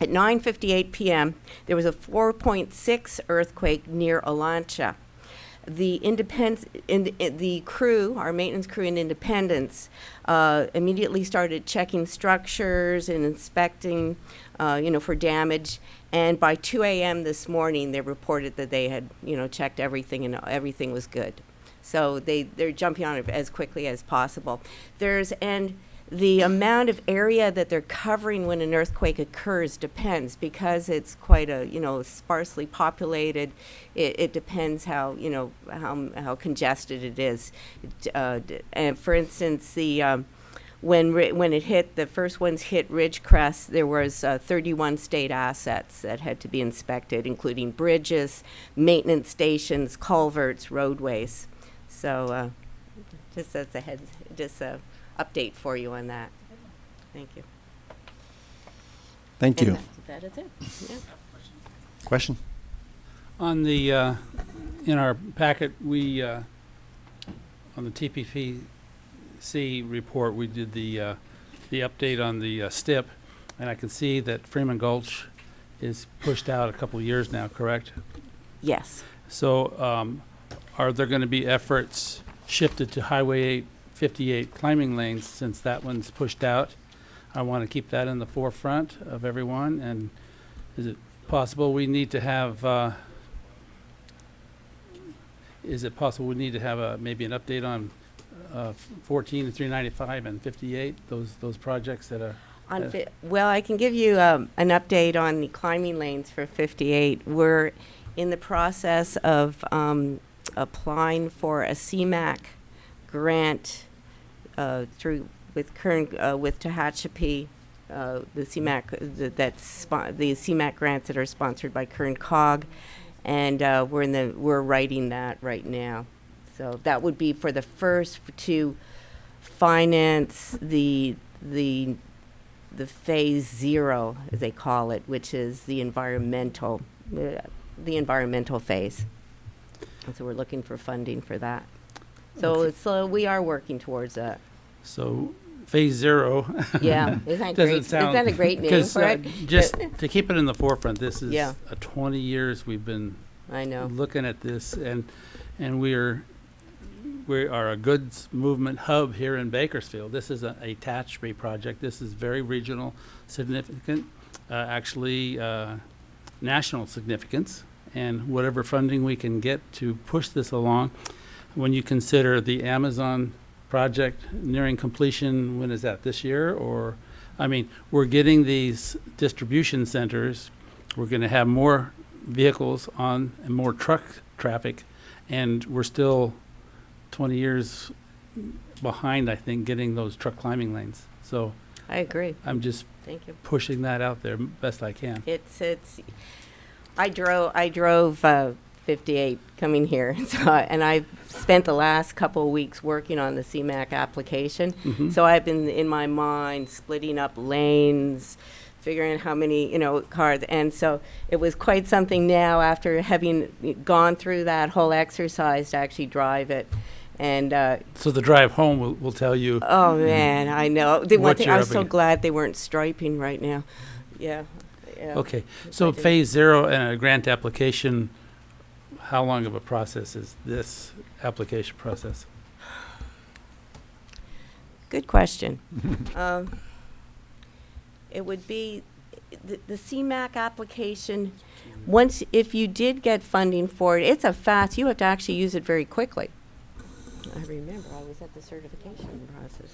at 9:58 p.m., there was a 4.6 earthquake near Olancha. The independence, in, in the crew, our maintenance crew in Independence, uh, immediately started checking structures and inspecting, uh, you know, for damage. And by 2 a.m. this morning, they reported that they had, you know, checked everything and everything was good. So they they're jumping on it as quickly as possible. There's and the amount of area that they're covering when an earthquake occurs depends because it's quite a you know sparsely populated. It, it depends how you know how how congested it is. Uh, and for instance, the um, when when it hit the first ones hit Ridgecrest, there was uh, 31 state assets that had to be inspected, including bridges, maintenance stations, culverts, roadways. So uh, just as a heads, just a update for you on that. Thank you. Thank And you. that- That is it. Yeah. Question? On the, uh, in our packet, we, uh, on the TPPC report, we did the, uh, the update on the uh, STIP, and I can see that Freeman Gulch is pushed out a couple of years now, correct? Yes. So, um, are there gonna be efforts shifted to Highway 8 58 climbing lanes since that one's pushed out? I wanna keep that in the forefront of everyone, and is it possible we need to have, uh, is it possible we need to have a, maybe an update on, uh, 14 and 395 and 58, those, those projects that are, On Uh, fi- well, I can give you um, an update on the climbing lanes for 58. We're in the process of um, applying for a CMAQ grant uh, through with current uh, with Tehachapi, uh, the CMAQ the, that's the CMAQ grants that are sponsored by Kern Cog, and uh, we're in the we're writing that right now. So that would be for the first to finance the the the phase zero, as they call it, which is the environmental, uh, the environmental phase. And so we're looking for funding for that. So Okay. it's, uh, we are working towards that. So, phase zero. Yeah, isn't that Doesn't great? Isn't that a great name for uh, it? Just to keep it in the forefront, this is Yeah. a twenty years we've been I know. looking at this, and, and we're, we are a goods movement hub here in Bakersfield. This is a, a project. This is very regional significant, uh, actually, uh, national significance. And whatever funding we can get to push this along, when you consider the Amazon project nearing completion, when is that, this year? Or, I mean, we're getting these distribution centers, we're gonna have more vehicles on and more truck traffic, and we're still twenty years behind, I think, getting those truck climbing lanes. So I agree. I'm just Thank you. pushing that out there best I can. It's, it's, I drove, I drove, uh, fifty-eight coming here, so, and I've spent the last couple of weeks working on the CMAQ application. Mhm. So I've been, in my mind, splitting up lanes, figuring how many, you know, cars, and so it was quite something now after having gone through that whole exercise to actually drive it. And, uh, So the drive home will, will tell you, oh man, I know. The one thing, I'm so glad they weren't striping right now. Yeah, yeah. okay, so phase zero and a grant application, how long of a process is this application process? Good question. Um, It would be, the the CMAQ application, once, if you did get funding for it, it's a fast, you have to actually use it very quickly. I remember, I was at the certification process.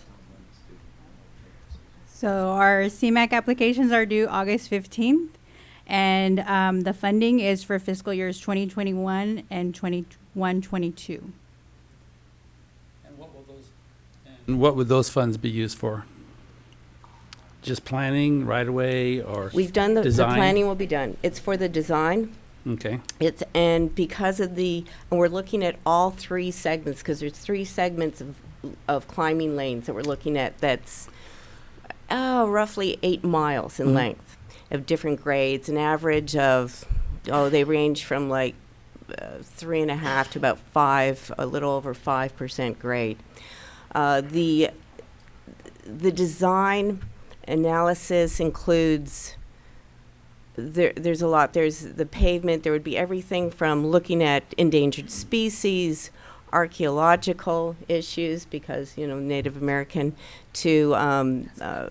So our CMAQ applications are due August fifteenth, and um, the funding is for fiscal years twenty twenty-one and twenty-one, twenty-two. And what will those? And what would those funds be used for? Just planning right away or? We've done, the the planning will be done. It's for the design. Okay, It's, and because of the, and we're looking at all three segments, because there's three segments of, of climbing lanes that we're looking at that's, oh, roughly eight miles in Mhm. length of different grades, an average of, oh, they range from like uh, three and a half to about five, a little over five percent grade. Uh, the, the design analysis includes there, there's a lot. There's the pavement. There would be everything from looking at endangered species, archaeological issues, because you know Native American, to um, uh,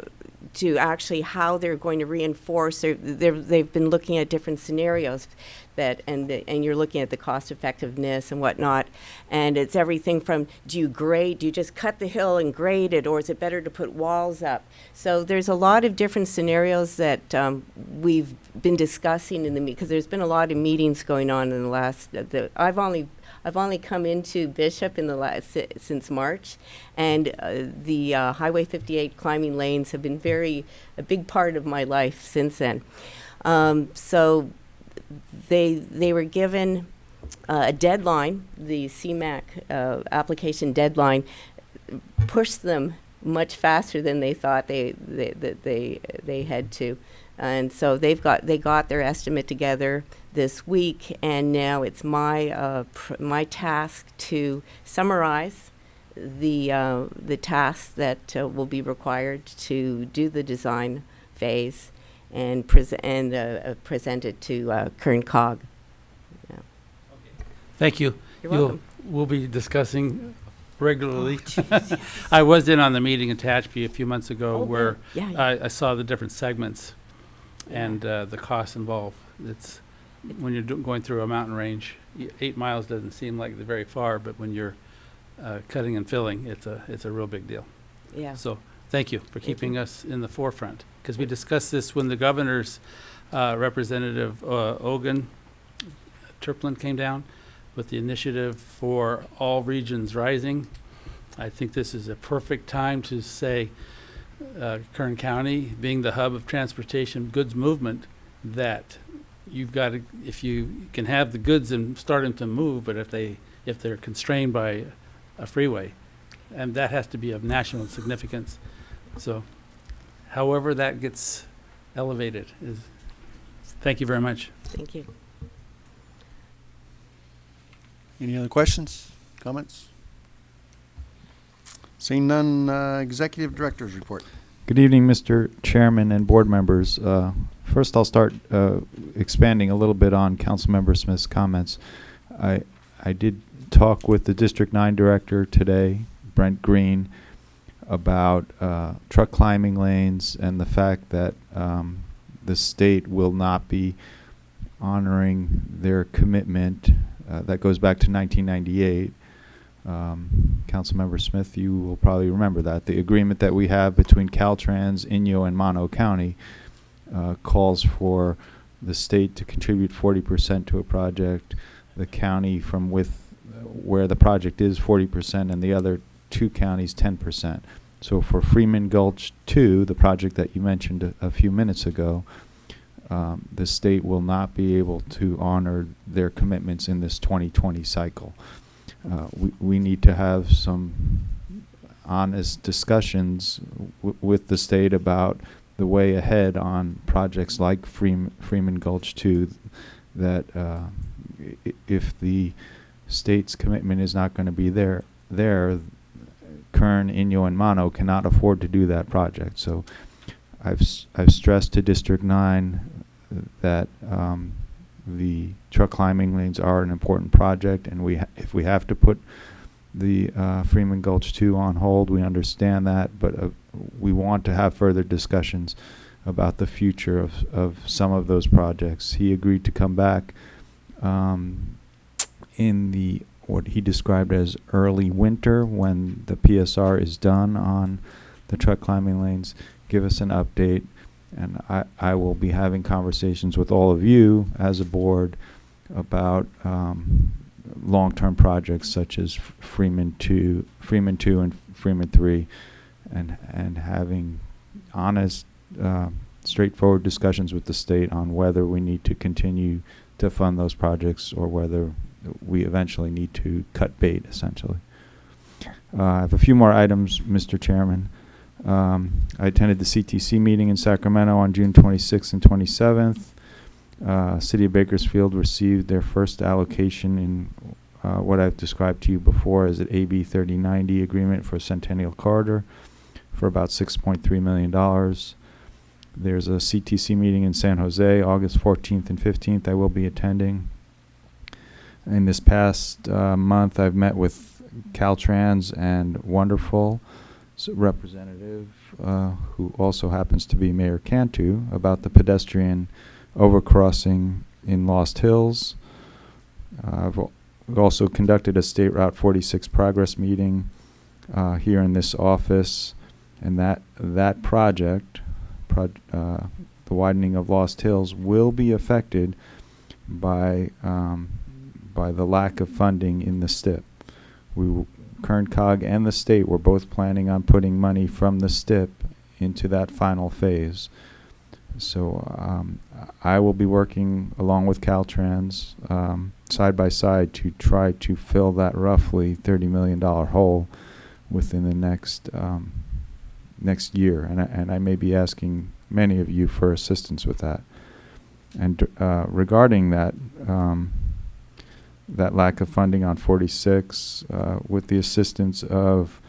to actually how they're going to reinforce. They're, they're, they've been looking at different scenarios, that and the, and you're looking at the cost effectiveness and whatnot, and it's everything from do you grade, do you just cut the hill and grade it, or is it better to put walls up? So there's a lot of different scenarios that um, we've been discussing in the because there's been a lot of meetings going on in the last. uh, The, I've only I've only come into Bishop in the last since March, and uh, the uh, Highway 58 climbing lanes have been very a big part of my life since then. Um, so they they were given uh, a deadline, the CMAQ uh, application deadline, pushed them much faster than they thought they they they they had to, and so they've got they got their estimate together this week, and now it's my uh, pr- my task to summarize the uh, the tasks that uh, will be required to do the design phase and pres- and uh, uh, present it to uh, Kern Cog. Yeah. Thank you. You're You'll- welcome. We'll be discussing regularly. I was in on the meeting in Tehachapi a few months ago Oh, where. Yeah, yeah. I, I saw the different segments and uh, the costs involved. It's, when you're going through a mountain range, eight miles doesn't seem like very far, but when you're uh, cutting and filling, it's a, it's a real big deal. Yeah. So, thank you for keeping us in the forefront. Because we discussed this when the governor's uh, representative, uh, Ogun Turplin came down with the initiative for all regions rising. I think this is a perfect time to say, uh, Kern County, being the hub of transportation goods movement, that you've got to, if you can have the goods and start them to move, but if they, if they're constrained by a freeway, and that has to be of national significance. So however that gets elevated is, thank you very much. Thank you. Any other questions, comments? Seeing none, uh, Executive Director's Report. Good evening, Mr. Chairman and board members. Uh, First, I'll start uh, expanding a little bit on Councilmember Smith's comments. I, I did talk with the District Nine Director today, Brent Green, about uh, truck climbing lanes and the fact that um, the state will not be honoring their commitment. uh, That goes back to 1998. Um, Councilmember Smith, you will probably remember that. The agreement that we have between Caltrans, Inyo, and Mono County uh, calls for the state to contribute forty percent to a project, the county from with, where the project is forty percent, and the other two counties ten percent. So for Freeman Gulch Two, the project that you mentioned a, a few minutes ago, um, the state will not be able to honor their commitments in this twenty twenty cycle. Uh, we, we need to have some honest discussions with the state about the way ahead on projects like Freeman, Freeman Gulch 2 that uh, if the state's commitment is not going to be there, there, Kern, Inyo, and Mono cannot afford to do that project. So I've, I've stressed to District 9 that um, the truck climbing lanes are an important project, and we, if we have to put the uh, Freeman Gulch 2 on hold, we understand that, but uh, we want to have further discussions about the future of, of some of those projects. He agreed to come back um, in the what he described as early winter when the PSR is done on the truck climbing lanes, give us an update, and I, I will be having conversations with all of you as a board about um, long-term projects such as Freeman two, Freeman two, and Freeman three, and and having honest, uh, straightforward discussions with the state on whether we need to continue to fund those projects or whether we eventually need to cut bait, essentially. Uh, I have a few more items, Mr. Chairman. Um, I attended the CTC meeting in Sacramento on June 26th and 27th. Uh, City of Bakersfield received their first allocation in uh, what I've described to you before as an AB 3090 agreement for Centennial Corridor for about $6.3 million. There's a CTC meeting in San Jose, August 14th and 15th. I will be attending. In this past uh, month, I've met with Caltrans and Wonderful representative, uh, who also happens to be Mayor Cantu, about the pedestrian overcrossing in Lost Hills. Uh, I've also conducted a State Route 46 progress meeting uh, here in this office, and that that project, proj- uh, the widening of Lost Hills, will be affected by um, by the lack of funding in the STIP. We, w- Kern Cog and the state were both planning on putting money from the STIP into that final phase. So um, I will be working along with Caltrans um, side by side to try to fill that roughly $30 million hole within the next um, next year, and I, and I may be asking many of you for assistance with that. And uh, regarding that, um, that lack of funding on 46, uh, with the assistance of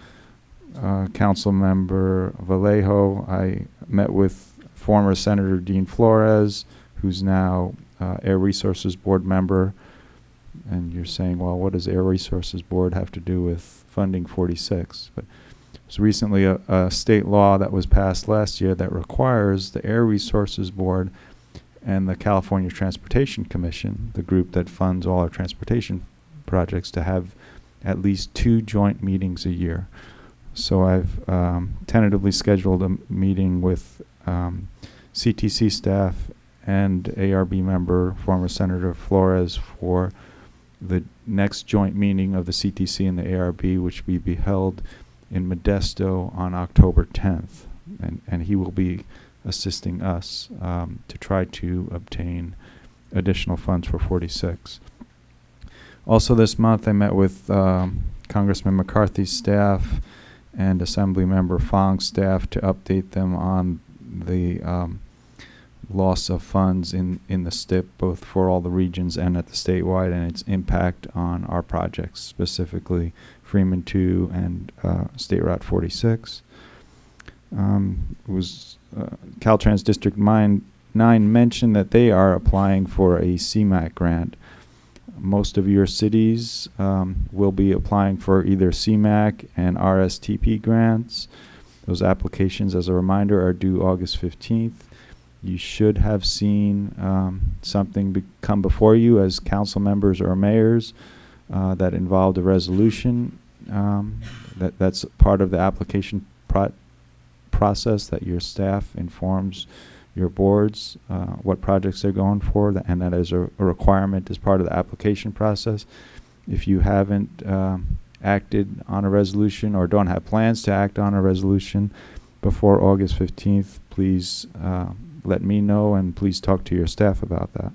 uh, Council Member Vallejo, I met with former Senator Dean Florez, who's now uh, Air Resources Board member. And you're saying, well, what does Air Resources Board have to do with funding 46? But there's recently a, a state law that was passed last year that requires the Air Resources Board and the California Transportation Commission, the group that funds all our transportation projects, to have at least two joint meetings a year. So I've um, tentatively scheduled a meeting with um, CTC staff and ARB member, former Senator Florez, for the next joint meeting of the CTC and the ARB, which will be held in Modesto on October 10th. And, and he will be assisting us um, to try to obtain additional funds for 46. Also, this month, I met with um, Congressman McCarthy's staff and Assembly Member Fong's staff to update them on the um, loss of funds in, in the STIP, both for all the regions and at the statewide, and its impact on our projects, specifically Freeman 2 and uh, State Route 46. Um, was uh, Caltrans District 9 mentioned that they are applying for a CMAQ grant. Most of your cities um, will be applying for either CMAQ and RSTP grants. Those applications, as a reminder, are due August 15th. You should have seen um, something be- come before you as council members or mayors uh, that involved a resolution. Um, that that's part of the application pro- process that your staff informs your boards uh, what projects they're going for, and that is a, a requirement as part of the application process. If you haven't um, acted on a resolution or don't have plans to act on a resolution before August 15th, please uh, let me know and please talk to your staff about that.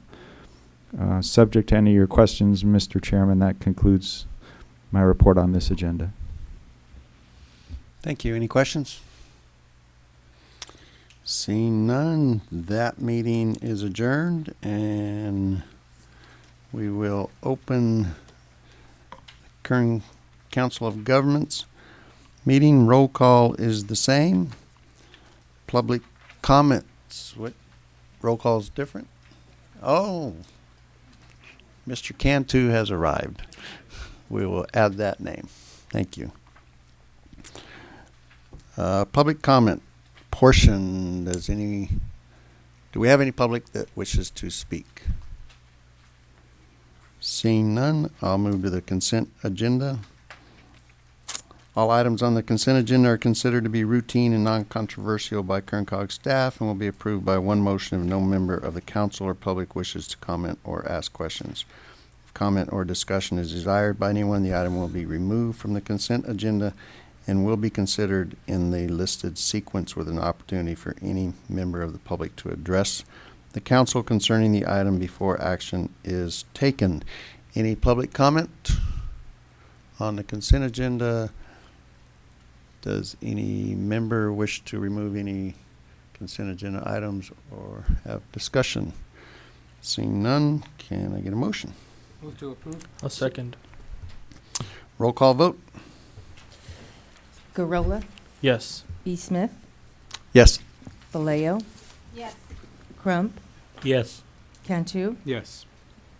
Uh, subject to any of your questions, Mr. Chairman, that concludes my report on this agenda. Thank you. Any questions? Seeing none, that meeting is adjourned and we will open Kern Council of Governments meeting. Roll call is the same. Public comments, what, roll call is different? Oh, Mr. Cantu has arrived. We will add that name. Thank you. Uh, public comment portion, does any, do we have any public that wishes to speak? Seeing none, I'll move to the consent agenda. All items on the consent agenda are considered to be routine and non-controversial by Kerncog staff and will be approved by one motion if no member of the council or public wishes to comment or ask questions. If comment or discussion is desired by anyone, the item will be removed from the consent agenda and will be considered in the listed sequence with an opportunity for any member of the public to address the council concerning the item before action is taken. Any public comment on the consent agenda? Does any member wish to remove any consent agenda items or have discussion? Seeing none, can I get a motion? Move to approve. A second. Roll call vote? Gurrola, Yes. B. Smith, Yes. Vallejo, Yes. Crump, Yes. Cantu, Yes.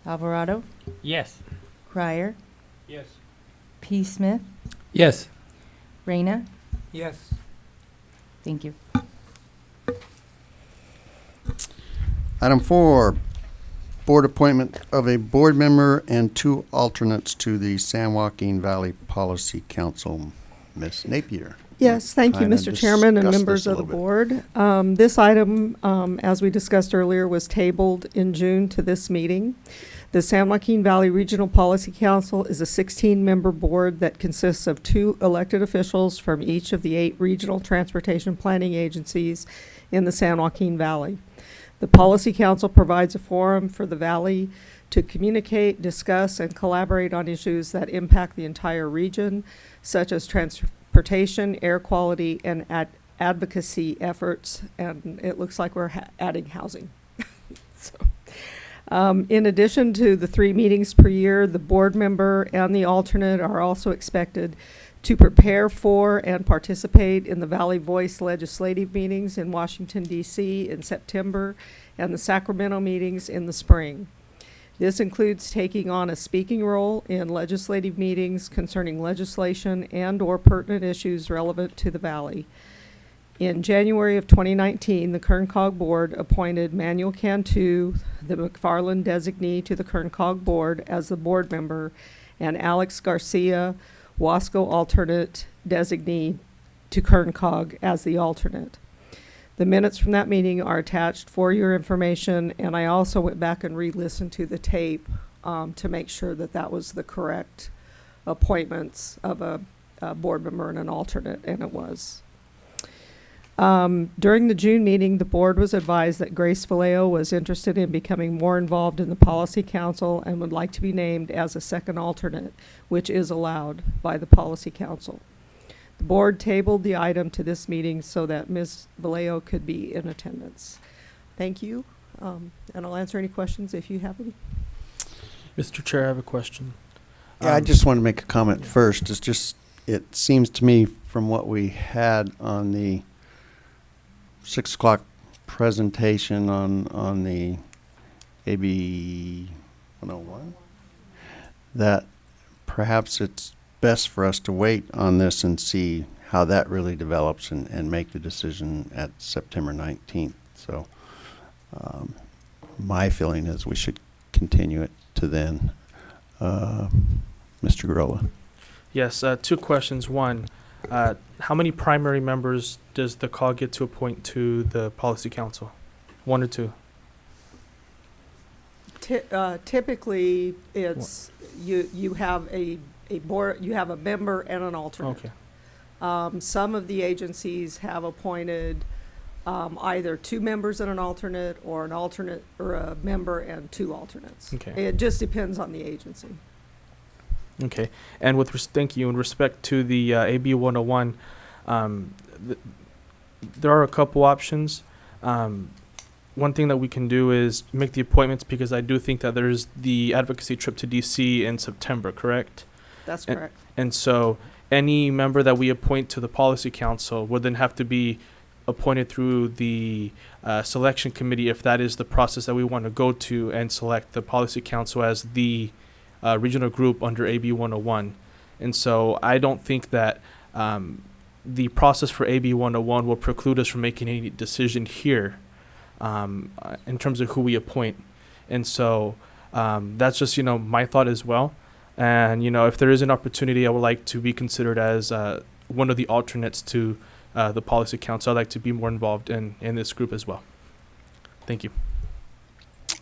Alvarado, Yes. Crier, Yes. P. Smith, Yes. Reyna. Yes. Thank you. Item four, board appointment of a board member and two alternates to the San Joaquin Valley Policy Council. Ms. Napier. Yes, thank you, Mr. Chairman and members of the board. Um, This item, um, as we discussed earlier, was tabled in June to this meeting. The San Joaquin Valley Regional Policy Council is a 16-member board that consists of two elected officials from each of the eight regional transportation planning agencies in the San Joaquin Valley. The Policy Council provides a forum for the valley to communicate, discuss, and collaborate on issues that impact the entire region, such as transportation, air quality, and ad- advocacy efforts. And it looks like we're adding housing. so, um, in addition to the three meetings per year, the board member and the alternate are also expected to prepare for and participate in the Valley Voice legislative meetings in Washington DC in September and the Sacramento meetings in the spring. This includes taking on a speaking role in legislative meetings concerning legislation and/or pertinent issues relevant to the valley. In January of 2019, the Kern Cog Board appointed Manuel Cantu, the McFarland designee to the Kern Cog Board as the board member, and Alex Garcia, Wasco alternate designee to Kern Cog as the alternate. The minutes from that meeting are attached for your information, and I also went back and re-listened to the tape um, to make sure that that was the correct appointments of a, a board member and an alternate, and it was. Um, during the June meeting, the board was advised that Grace Vallejo was interested in becoming more involved in the policy council and would like to be named as a second alternate, which is allowed by the policy council. The board tabled the item to this meeting so that Ms. Vallejo could be in attendance. Thank you, um, and I'll answer any questions if you have any. Mr. Chair, I have a question. Yeah, I Um, just want to make a comment yeah. first. It's just, it seems to me from what we had on the six o'clock presentation on, on the AB one oh one, that perhaps it's best for us to wait on this and see how that really develops and, and make the decision at September nineteenth. So, um, my feeling is we should continue it to then. Uh, Mr. Gurrola. Yes, uh, two questions. One, uh, how many primary members does the call get to appoint to the policy council? One or two? Ty- uh, typically, it's, you, you have a, a board, you have a member and an alternate. Okay. Um, some of the agencies have appointed, um, either two members and an alternate, or an alternate, or a member and two alternates. Okay. It just depends on the agency. Okay, and with res- thank you in respect to the uh, AB 101, um, th- there are a couple options. Um, one thing that we can do is make the appointments because I do think that there's the advocacy trip to DC in September, correct? That's And- correct. And so any member that we appoint to the policy council would then have to be appointed through the uh, selection committee if that is the process that we want to go to and select the policy council as the uh, regional group under AB 101. And so I don't think that um, the process for AB 101 will preclude us from making any decision here um, uh, in terms of who we appoint. And so um, that's just, you know, my thought as well. And, you know, if there is an opportunity, I would like to be considered as uh, one of the alternates to uh, the policy council. I'd like to be more involved in, in this group as well. Thank you.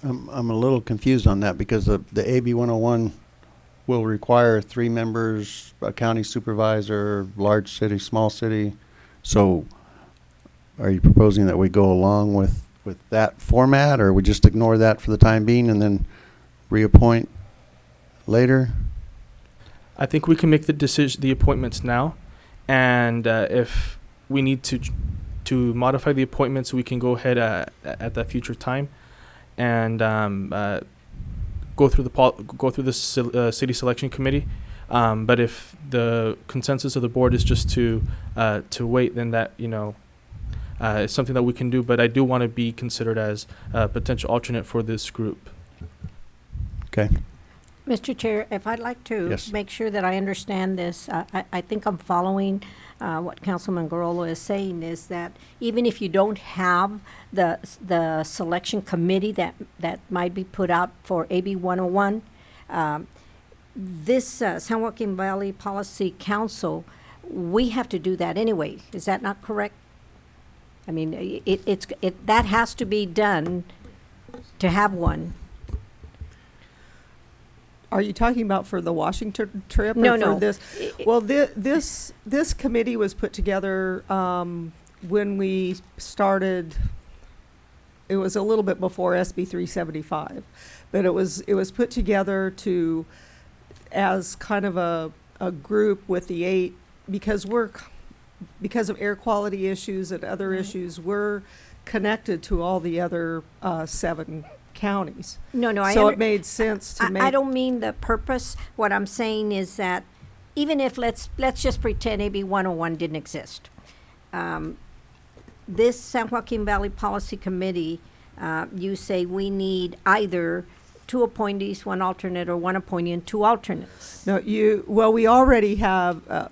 I'm, I'm a little confused on that because the, the AB 101 will require three members, a county supervisor, large city, small city. So are you proposing that we go along with, with that format or we just ignore that for the time being and then reappoint later? I think we can make the decision, the appointments now, and uh, if we need to to modify the appointments, we can go ahead uh, at that future time, and um, uh, go through the go through the uh, city selection committee. Um, but if the consensus of the board is just to uh, to wait, then that you know uh, is something that we can do. But I do want to be considered as a potential alternate for this group. Okay. Mr. Chair, if I'd like to Yes. make sure that I understand this, I, I, I think I'm following uh, what Councilman Gurrola is saying is that even if you don't have the, the selection committee that, that might be put out for AB 101, um, this uh, San Joaquin Valley Policy Council, we have to do that anyway. Is that not correct? I mean, it, it's, it, that has to be done to have one. Are you talking about for the Washington trip? No, or for no. This, I- I- well, thi- this, this committee was put together, um, when we started, it was a little bit before SB three seventy-five. But it was, it was put together to, as kind of a, a group with the eight, because we're, because of air quality issues and other Right. issues, we're connected to all the other, uh, seven counties. No, no, I So under- it made sense to make. I, I don't mean the purpose. What I'm saying is that even if, let's, let's just pretend AB 101 didn't exist. Um, This San Joaquin Valley Policy Committee, uh, you say we need either two appointees, one alternate, or one appointee and two alternates. No, you, well, we already have, uh,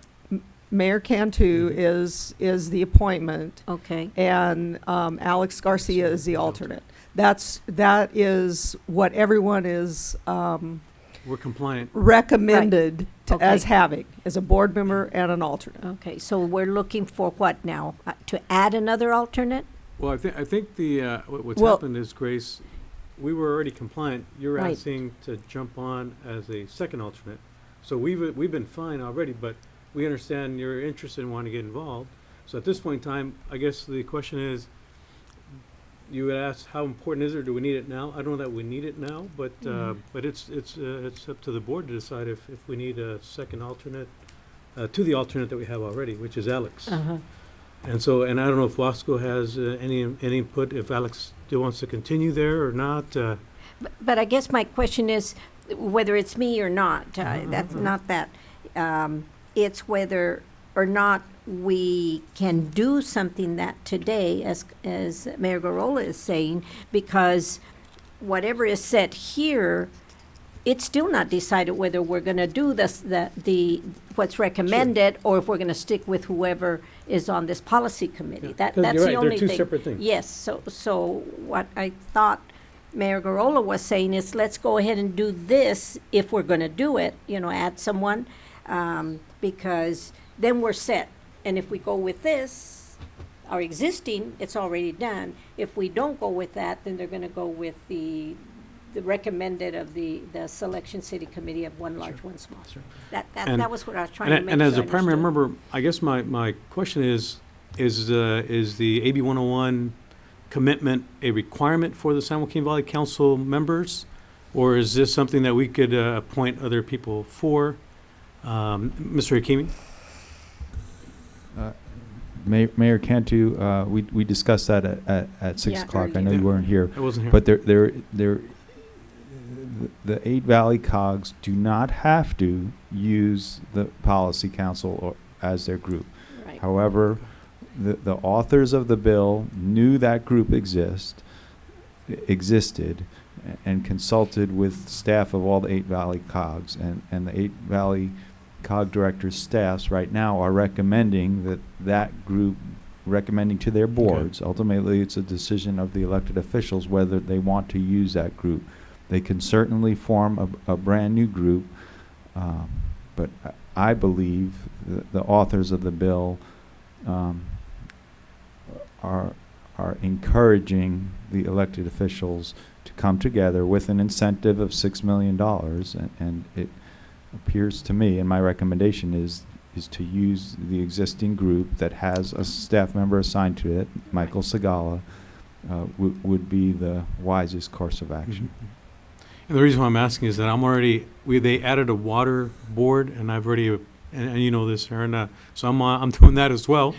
Mayor Cantu is, is the appointment, Okay, and um, Alex Garcia is the alternate. That's, that is what everyone is um, We're compliant. recommended to, as Okay. having, as a board member and an alternate. okay, so we're looking for what now? Uh, To add another alternate? Well, I think, I think the, uh, what- what's Well- happened is, Grace, we were already compliant. You're Right. asking to jump on as a second alternate. So we've, we've been fine already, but we understand you're interested and want to get involved. So at this point in time, I guess the question is, you would ask, how important is it, or do we need it now? I don't know that we need it now, but, uh, Mhm. but it's, it's, uh, it's up to the board to decide if, if we need a second alternate, uh, to the alternate that we have already, which is Alex. Uh-huh. And so, and I don't know if Wasco has uh, any, any input, if Alex still wants to continue there or not. uh, But- But I guess my question is, whether it's me or not, uh, Uh-huh, that's uh-huh. not that. Um, It's whether or not we can do something that today, as, as Mayor Gurrola is saying, because whatever is said here, it's still not decided whether we're gonna do this, the, the, what's recommended, or if we're gonna stick with whoever is on this policy committee. That, 'cause that's you're the right, only they're thing. two separate things. Yes, so, so what I thought Mayor Gurrola was saying is, let's go ahead and do this if we're gonna do it, you know, add someone, um, because then we're set. And if we go with this, our existing, it's already done. If we don't go with that, then they're gonna go with the, the recommended of the, the selection city committee of one large, one small. That, that, And- that was what I was trying to a- make and as sure a I primary understood. member, I guess my, my question is, is, uh, is the AB 101 commitment a requirement for the San Joaquin Valley Council members? Or is this something that we could uh, appoint other people for? Um, Mr. Hakimi? Mayor, Mayor Cantu, uh, we, we discussed that at, at, at six Yeah, o'clock. I know earlier. you weren't here. I wasn't here. But there, there, there, the eight Valley cogs do not have to use the policy council or, as their group. Right. However, the, the authors of the bill knew that group exist, existed, a- and consulted with staff of all the eight Valley cogs. And, and the eight Valley cog directors' staffs right now are recommending that that group, recommending to their boards, ultimately it's a decision of the elected officials whether they want to use that group. They can certainly form a, a brand-new group, um, but I- I believe the, the authors of the bill, um, are, are encouraging the elected officials to come together with an incentive of six million dollars, and, and it appears to me, and my recommendation is, is to use the existing group that has a staff member assigned to it, Michael Sigala, uh, would, be the wisest course of action. And the reason why I'm asking is that I'm already, we, they added a water board, and I've already, and, and you know this, Ahron, uh, so I'm, uh, I'm doing that as well.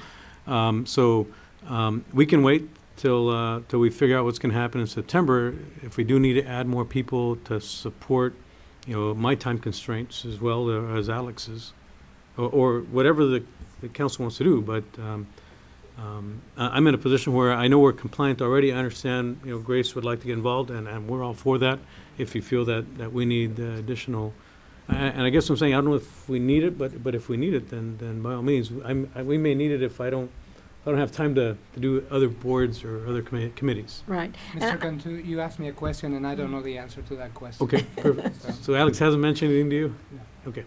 Um, so, um, we can wait till, uh, till we figure out what's gonna happen in September. If we do need to add more people to support, you know, my time constraints as well uh, as Alex's, or, or whatever the, the council wants to do, but, um, um, I'm in a position where I know we're compliant already. I understand, you know, Grace would like to get involved, and, and we're all for that if you feel that, that we need uh, additional. And I guess I'm saying, I don't know if we need it, but, but if we need it, then, then by all means, I'm, I- we may need it if I don't, I don't have time to, to do other boards or other commi- committees. Right. Mr. And- Cantu, you asked me a question and I don't know the answer to that question. Okay, perfect. So- So Alex hasn't mentioned anything to you? No. Okay.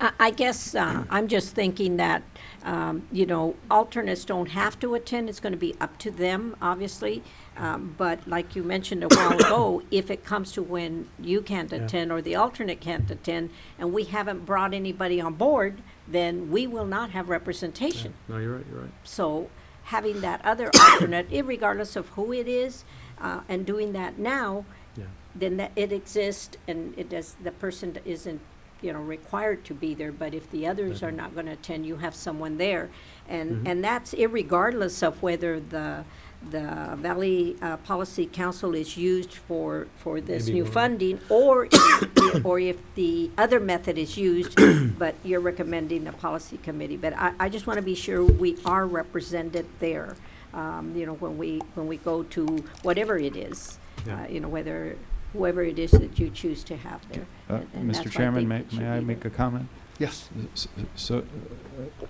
I, I guess, uh, I'm just thinking that, um, you know, alternates don't have to attend, it's gonna be up to them, obviously. Um, but like you mentioned a while ago, if it comes to when you can't Yeah. attend or the alternate can't attend, and we haven't brought anybody on board, then we will not have representation. No, you're right, you're right. So having that other alternate, regardless of who it is, uh, and doing that now, Yeah. then that it exists and it does, the person isn't, you know, required to be there, but if the others are not gonna attend, you have someone there. And, and that's irregardless of whether the, the Valley uh, Policy Council is used for, for this Maybe new one. funding, or, if- or if the other method is used, but you're recommending the policy committee. But I, I just want to be sure we are represented there, um, you know, when we, when we go to whatever it is, Yeah. uh, you know, whether, whoever it is that you choose to have there. Uh, And- and Mr. Chairman, may, may I make there. a comment? Yes. S- So, uh,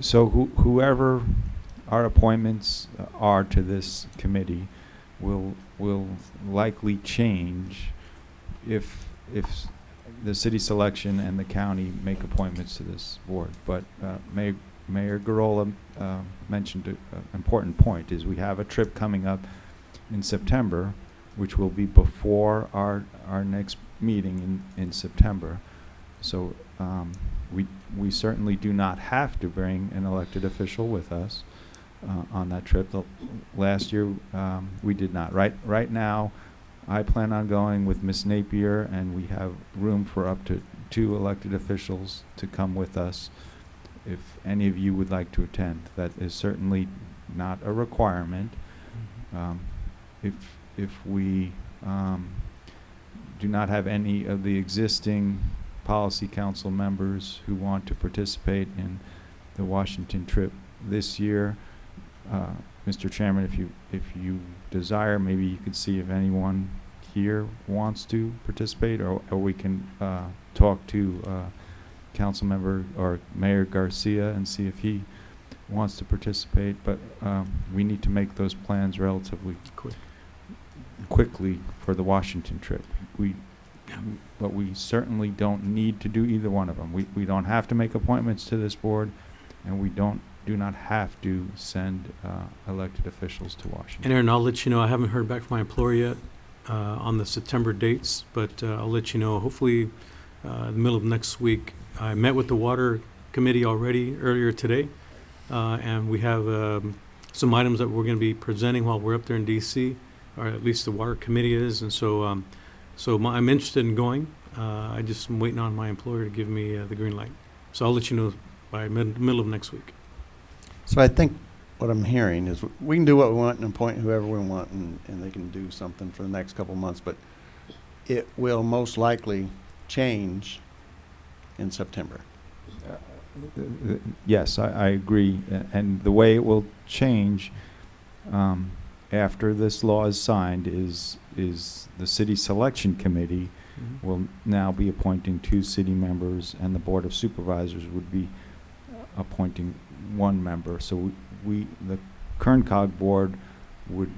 so who- whoever our appointments are to this committee will, will likely change if, if the city selection and the county make appointments to this board. But uh, Mayor, Mayor Gurrola uh, mentioned an important point, is we have a trip coming up in September, which will be before our, our next meeting in, in September. So um, we, we certainly do not have to bring an elected official with us uh, on that trip. The, last year, um, we did not. Right, right now, I plan on going with Miss Napier, and we have room for up to two elected officials to come with us. If any of you would like to attend, that is certainly not a requirement. Um, if, if we um, do not have any of the existing policy council members who want to participate in the Washington trip this year. Uh, Mr. Chairman, if you, if you desire, maybe you could see if anyone here wants to participate, or, or we can, uh, talk to, uh, Councilmember or Mayor Garcia and see if he wants to participate, but, um, we need to make those plans relatively Quick. quickly for the Washington trip. We, but we certainly don't need to do either one of them. We, we don't have to make appointments to this board, and we don't, do not have to send, uh, elected officials to Washington. And Ahron, I'll let you know, I haven't heard back from my employer yet uh, on the September dates, but uh, I'll let you know, hopefully, uh, the middle of next week. I met with the Water Committee already earlier today, uh, and we have um, some items that we're going to be presenting while we're up there in DC, or at least the Water Committee is, and so, um, so my- I'm interested in going. Uh, I just am waiting on my employer to give me the green light. So I'll let you know by mid- middle of next week. So I think what I'm hearing is we can do what we want and appoint whoever we want and, and they can do something for the next couple of months, but it will most likely change in September. Uh, Yes, I, I agree, a- and the way it will change, um, after this law is signed is, is the city selection committee will now be appointing two city members, and the Board of Supervisors would be appointing one member. So we- we, the Kern Cog Board would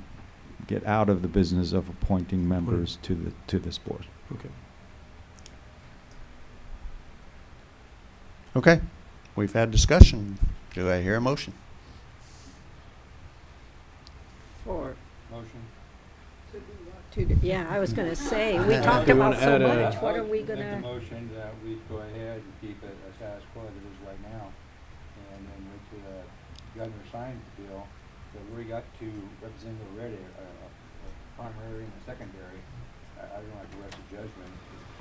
get out of the business of appointing members to the, to this board. Okay. Okay, we've had discussion. Do I hear a motion? For, Motion. to, do- yeah, I was gonna say, we talked do you about wanna so add a- much, what are we Make a gonna? motion that we go ahead and keep it a status quo as it is right now. And then wait to the governor signs the bill, that we got two representatives already, a, a a primary and a secondary. I, I don't like to rest of judgment,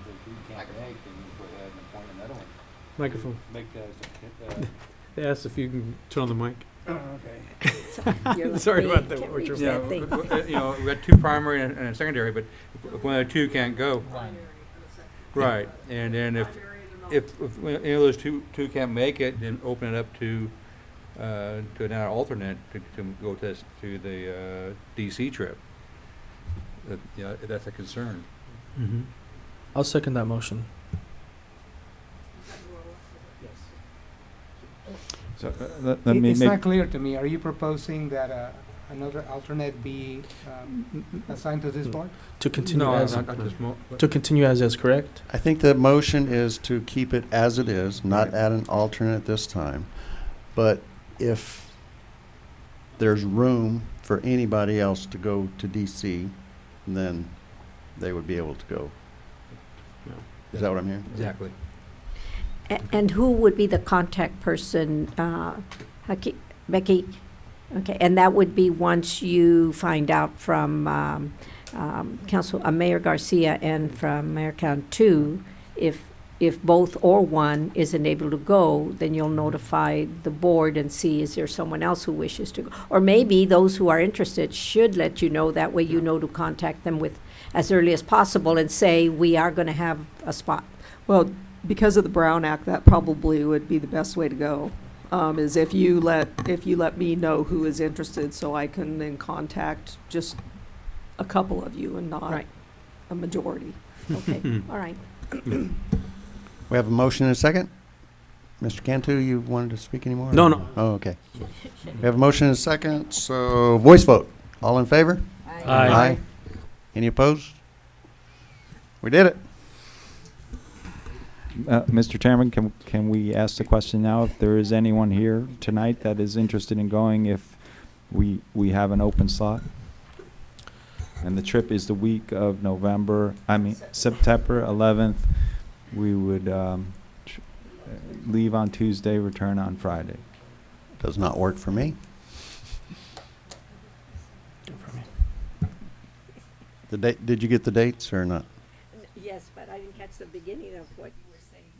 if if you can't make, then you go ahead and appoint another one. Microphone. Make that, as a- uh, They asked if you can turn on the mic. Oh, okay. You're Sorry about that, can't what you're Yeah, that thing. w- w- uh, you know, we got two primary and and a secondary, but if- if one of the two can't go. Right, and then if, if, if any of those two, two can't make it, then open it up to, uh, to another alternate to, to go to, this- to the, uh, DC trip. That, you know, that's a concern. Mm-hmm. I'll second that motion. So, uh, let, let It- me It's make. not clear to me. Are you proposing that uh, another alternate be um, assigned to this board? To continue No, as, not at this mo- to continue as is, correct? I think the motion is to keep it as it is, not Right. add an alternate this time. But if there's room for anybody else to go to DC, then they would be able to go. Yeah. Is that what I'm hearing? Exactly. A- And who would be the contact person, uh, Haki- Becky? Okay, and that would be once you find out from, um, um, Council, uh, Mayor Garcia and from Mayor Two, if if both or one isn't able to go, then you'll notify the board and see is there someone else who wishes to go. Or maybe those who are interested should let you know, that way you know to contact them with as early as possible and say, we are gonna have a spot. Well, because of the Brown Act, that probably would be the best way to go. Um, is if you let, if you let me know who is interested, so I can then contact just a couple of you and not Right. a majority. Okay, all right. We have a motion and a second? Mr. Cantu, you wanted to speak anymore? No, no. Oh, okay. We have a motion and a second, so voice vote. All in favor? Aye. Aye. Any opposed? We did it. Uh, Mr. Chairman, can, can we ask the question now if there is anyone here tonight that is interested in going if we, we have an open slot? And the trip is the week of November, I mean, September eleventh. We would, um, tr- uh, leave on Tuesday, return on Friday. Does not work for me. The date, did you get the dates or not? Yes, but I didn't catch the beginning of what you were saying.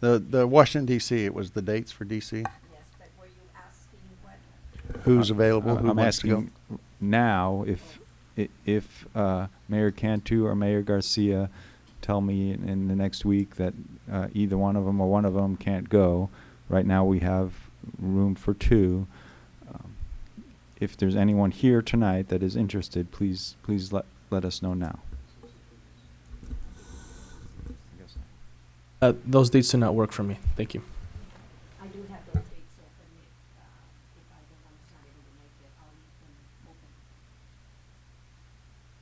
The, the Washington DC, it was the dates for DC? Yes, but were you asking what? Who's available? Uh, Who I'm wants to go? asking now if, i- if, uh, Mayor Cantu or Mayor Garcia tell me in, in the next week that, uh, either one of them or one of them can't go. Right now, we have room for two. Um, If there's anyone here tonight that is interested, please, please let, let us know now. Uh, those dates do not work for me. Thank you. I do have those dates open if, uh, if I don't, I'm not able to make it, I'll leave them open.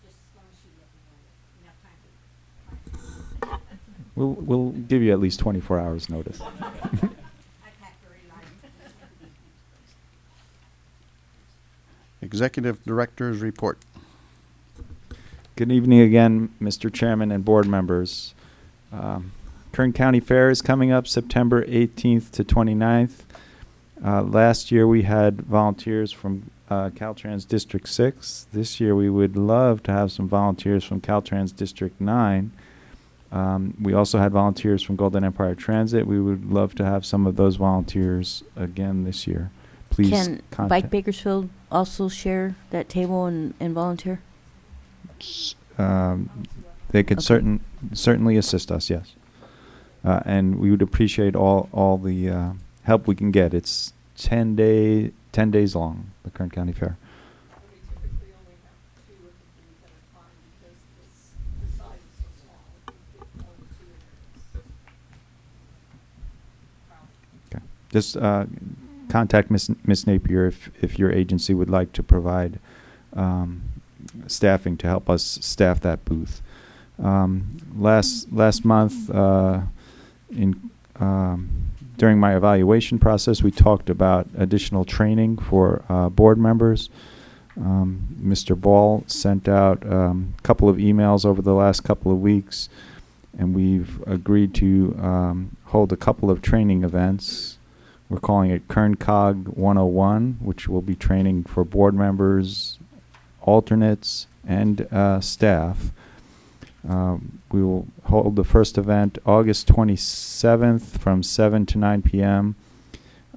Just as long as you let me know enough time to. We'll, we'll give you at least twenty-four hours' notice. I pack very light. Executive Director's Report. Good evening again, Mr. Chairman and board members. Um, Kern County Fair is coming up September 18th to 29th. Uh, last year we had volunteers from uh, Caltrans District 6. This year we would love to have some volunteers from Caltrans District 9. Um, we also had volunteers from Golden Empire Transit. We would love to have some of those volunteers again this year. Please Can Bike. Bakersfield also share that table and, and volunteer? um, they could Okay. certain, certainly assist us, yes. Uh, and we would appreciate all, all the, uh, help we can get. It's ten day, ten days long, the Kern County Fair. Just, uh, contact Miss, Miss Napier if, if your agency would like to provide, um, staffing to help us staff that booth. Um, last last month, uh, in um, during my evaluation process, we talked about additional training for uh, board members. Um, Mr. Ball sent out a um, couple of emails over the last couple of weeks, and we've agreed to um, hold a couple of training events. We're calling it KernCog 101, which will be training for board members, alternates, and uh, staff. Um, we will hold the first event August 27th from 7 to 9 p.m.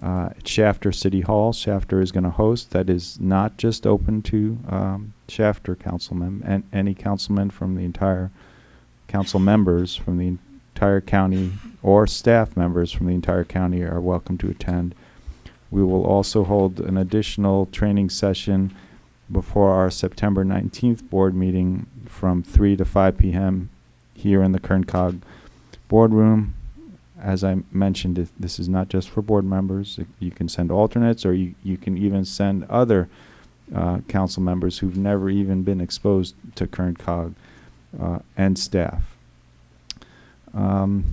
Uh, at Shafter City Hall. Shafter is going to host. That is not just open to um, Shafter councilmen and any councilman from the entire council members from the entire county or staff members from the entire county are welcome to attend. We will also hold an additional training session before our September 19th board meeting from 3 to 5 p.m. here in the Kern Cog boardroom. As I mentioned, it- this is not just for board members. It- You can send alternates, or you, you can even send other uh, council members who've never even been exposed to Kern Cog uh, and staff. Um,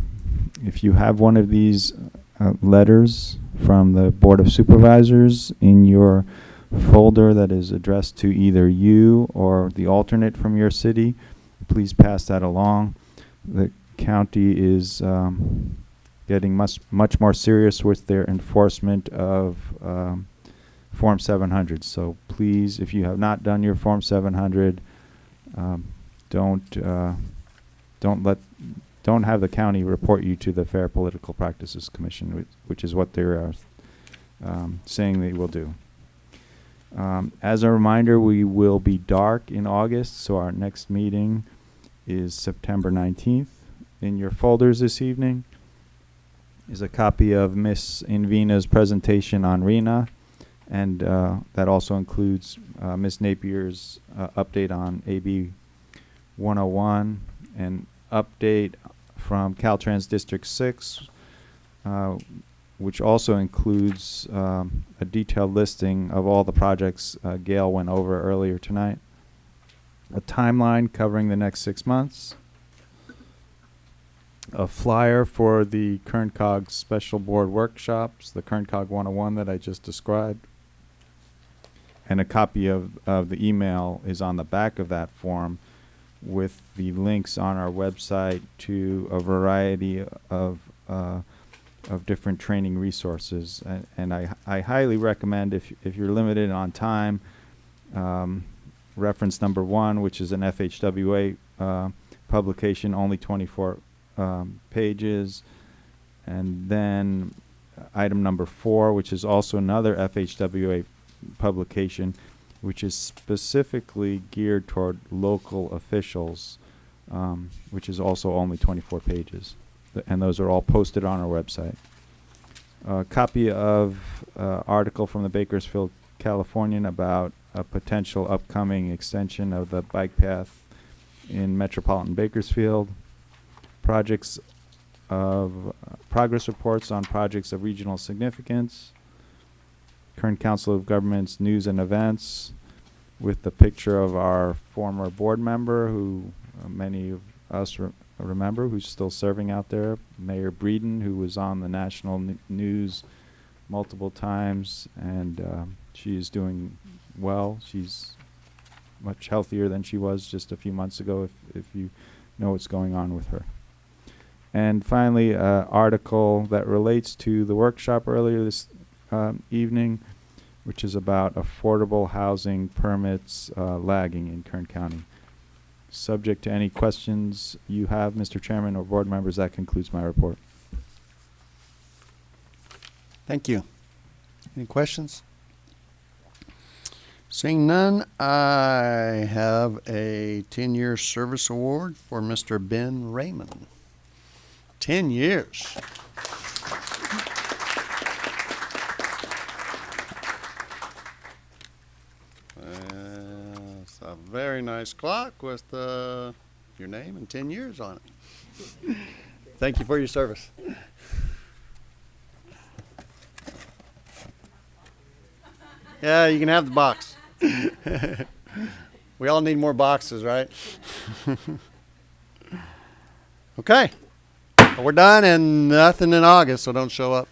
if you have one of these uh, letters from the Board of Supervisors in your folder that is addressed to either you or the alternate from your city, please pass that along. The county is um, getting much much more serious with their enforcement of um, Form 700. So please, if you have not done your Form 700, um, don't uh, don't let don't have the county report you to the Fair Political Practices Commission, which, which is what they're uh, um, saying they will do. Um, as a reminder, we will be dark in August, so our next meeting is September 19th. In your folders this evening is a copy of Miss Invina's presentation on RHNA, and uh, that also includes uh, Miss Napier's uh, update on AB 101 and update from Caltrans District 6, uh, which also includes um, a detailed listing of all the projects uh, Gail went over earlier tonight. A timeline covering the next six months. A flyer for the Kern Cog Special Board workshops, the Kern Cog 101 that I just described. And a copy of, of the email is on the back of that form with the links on our website to a variety of uh, of different training resources. And, and I, I highly recommend if, if you're limited on time, um, reference number one, which is an FHWA uh, publication, only 24 um, pages. And then item number four, which is also another FHWA publication, which is specifically geared toward local officials, um, which is also only 24 pages. Th- And those are all posted on our website. A copy of uh, article from the Bakersfield Californian about a potential upcoming extension of the bike path in metropolitan Bakersfield. Projects of, uh, progress reports on projects of regional significance. Kern Council of Governments news and events with the picture of our former board member who uh, many of us remember who's still serving out there, Mayor Breeden, who was on the national news multiple times, and um, she is doing well. She's much healthier than she was just a few months ago, if, if you know what's going on with her. And finally, an article that relates to the workshop earlier this um, evening, which is about affordable housing permits uh, lagging in Kern County. Subject to any questions you have, Mr. Chairman or board members, that concludes my report. Thank you. Any questions? Seeing none, I have a 10-year service award for Mr. Ben Raymond. 10 years. Uh, It's a very nice clock with uh, your name and 10 years on it. Thank you for your service. Yeah, you can have the box. we all need more boxes, right? okay. Well, we're done and nothing in August, so don't show up.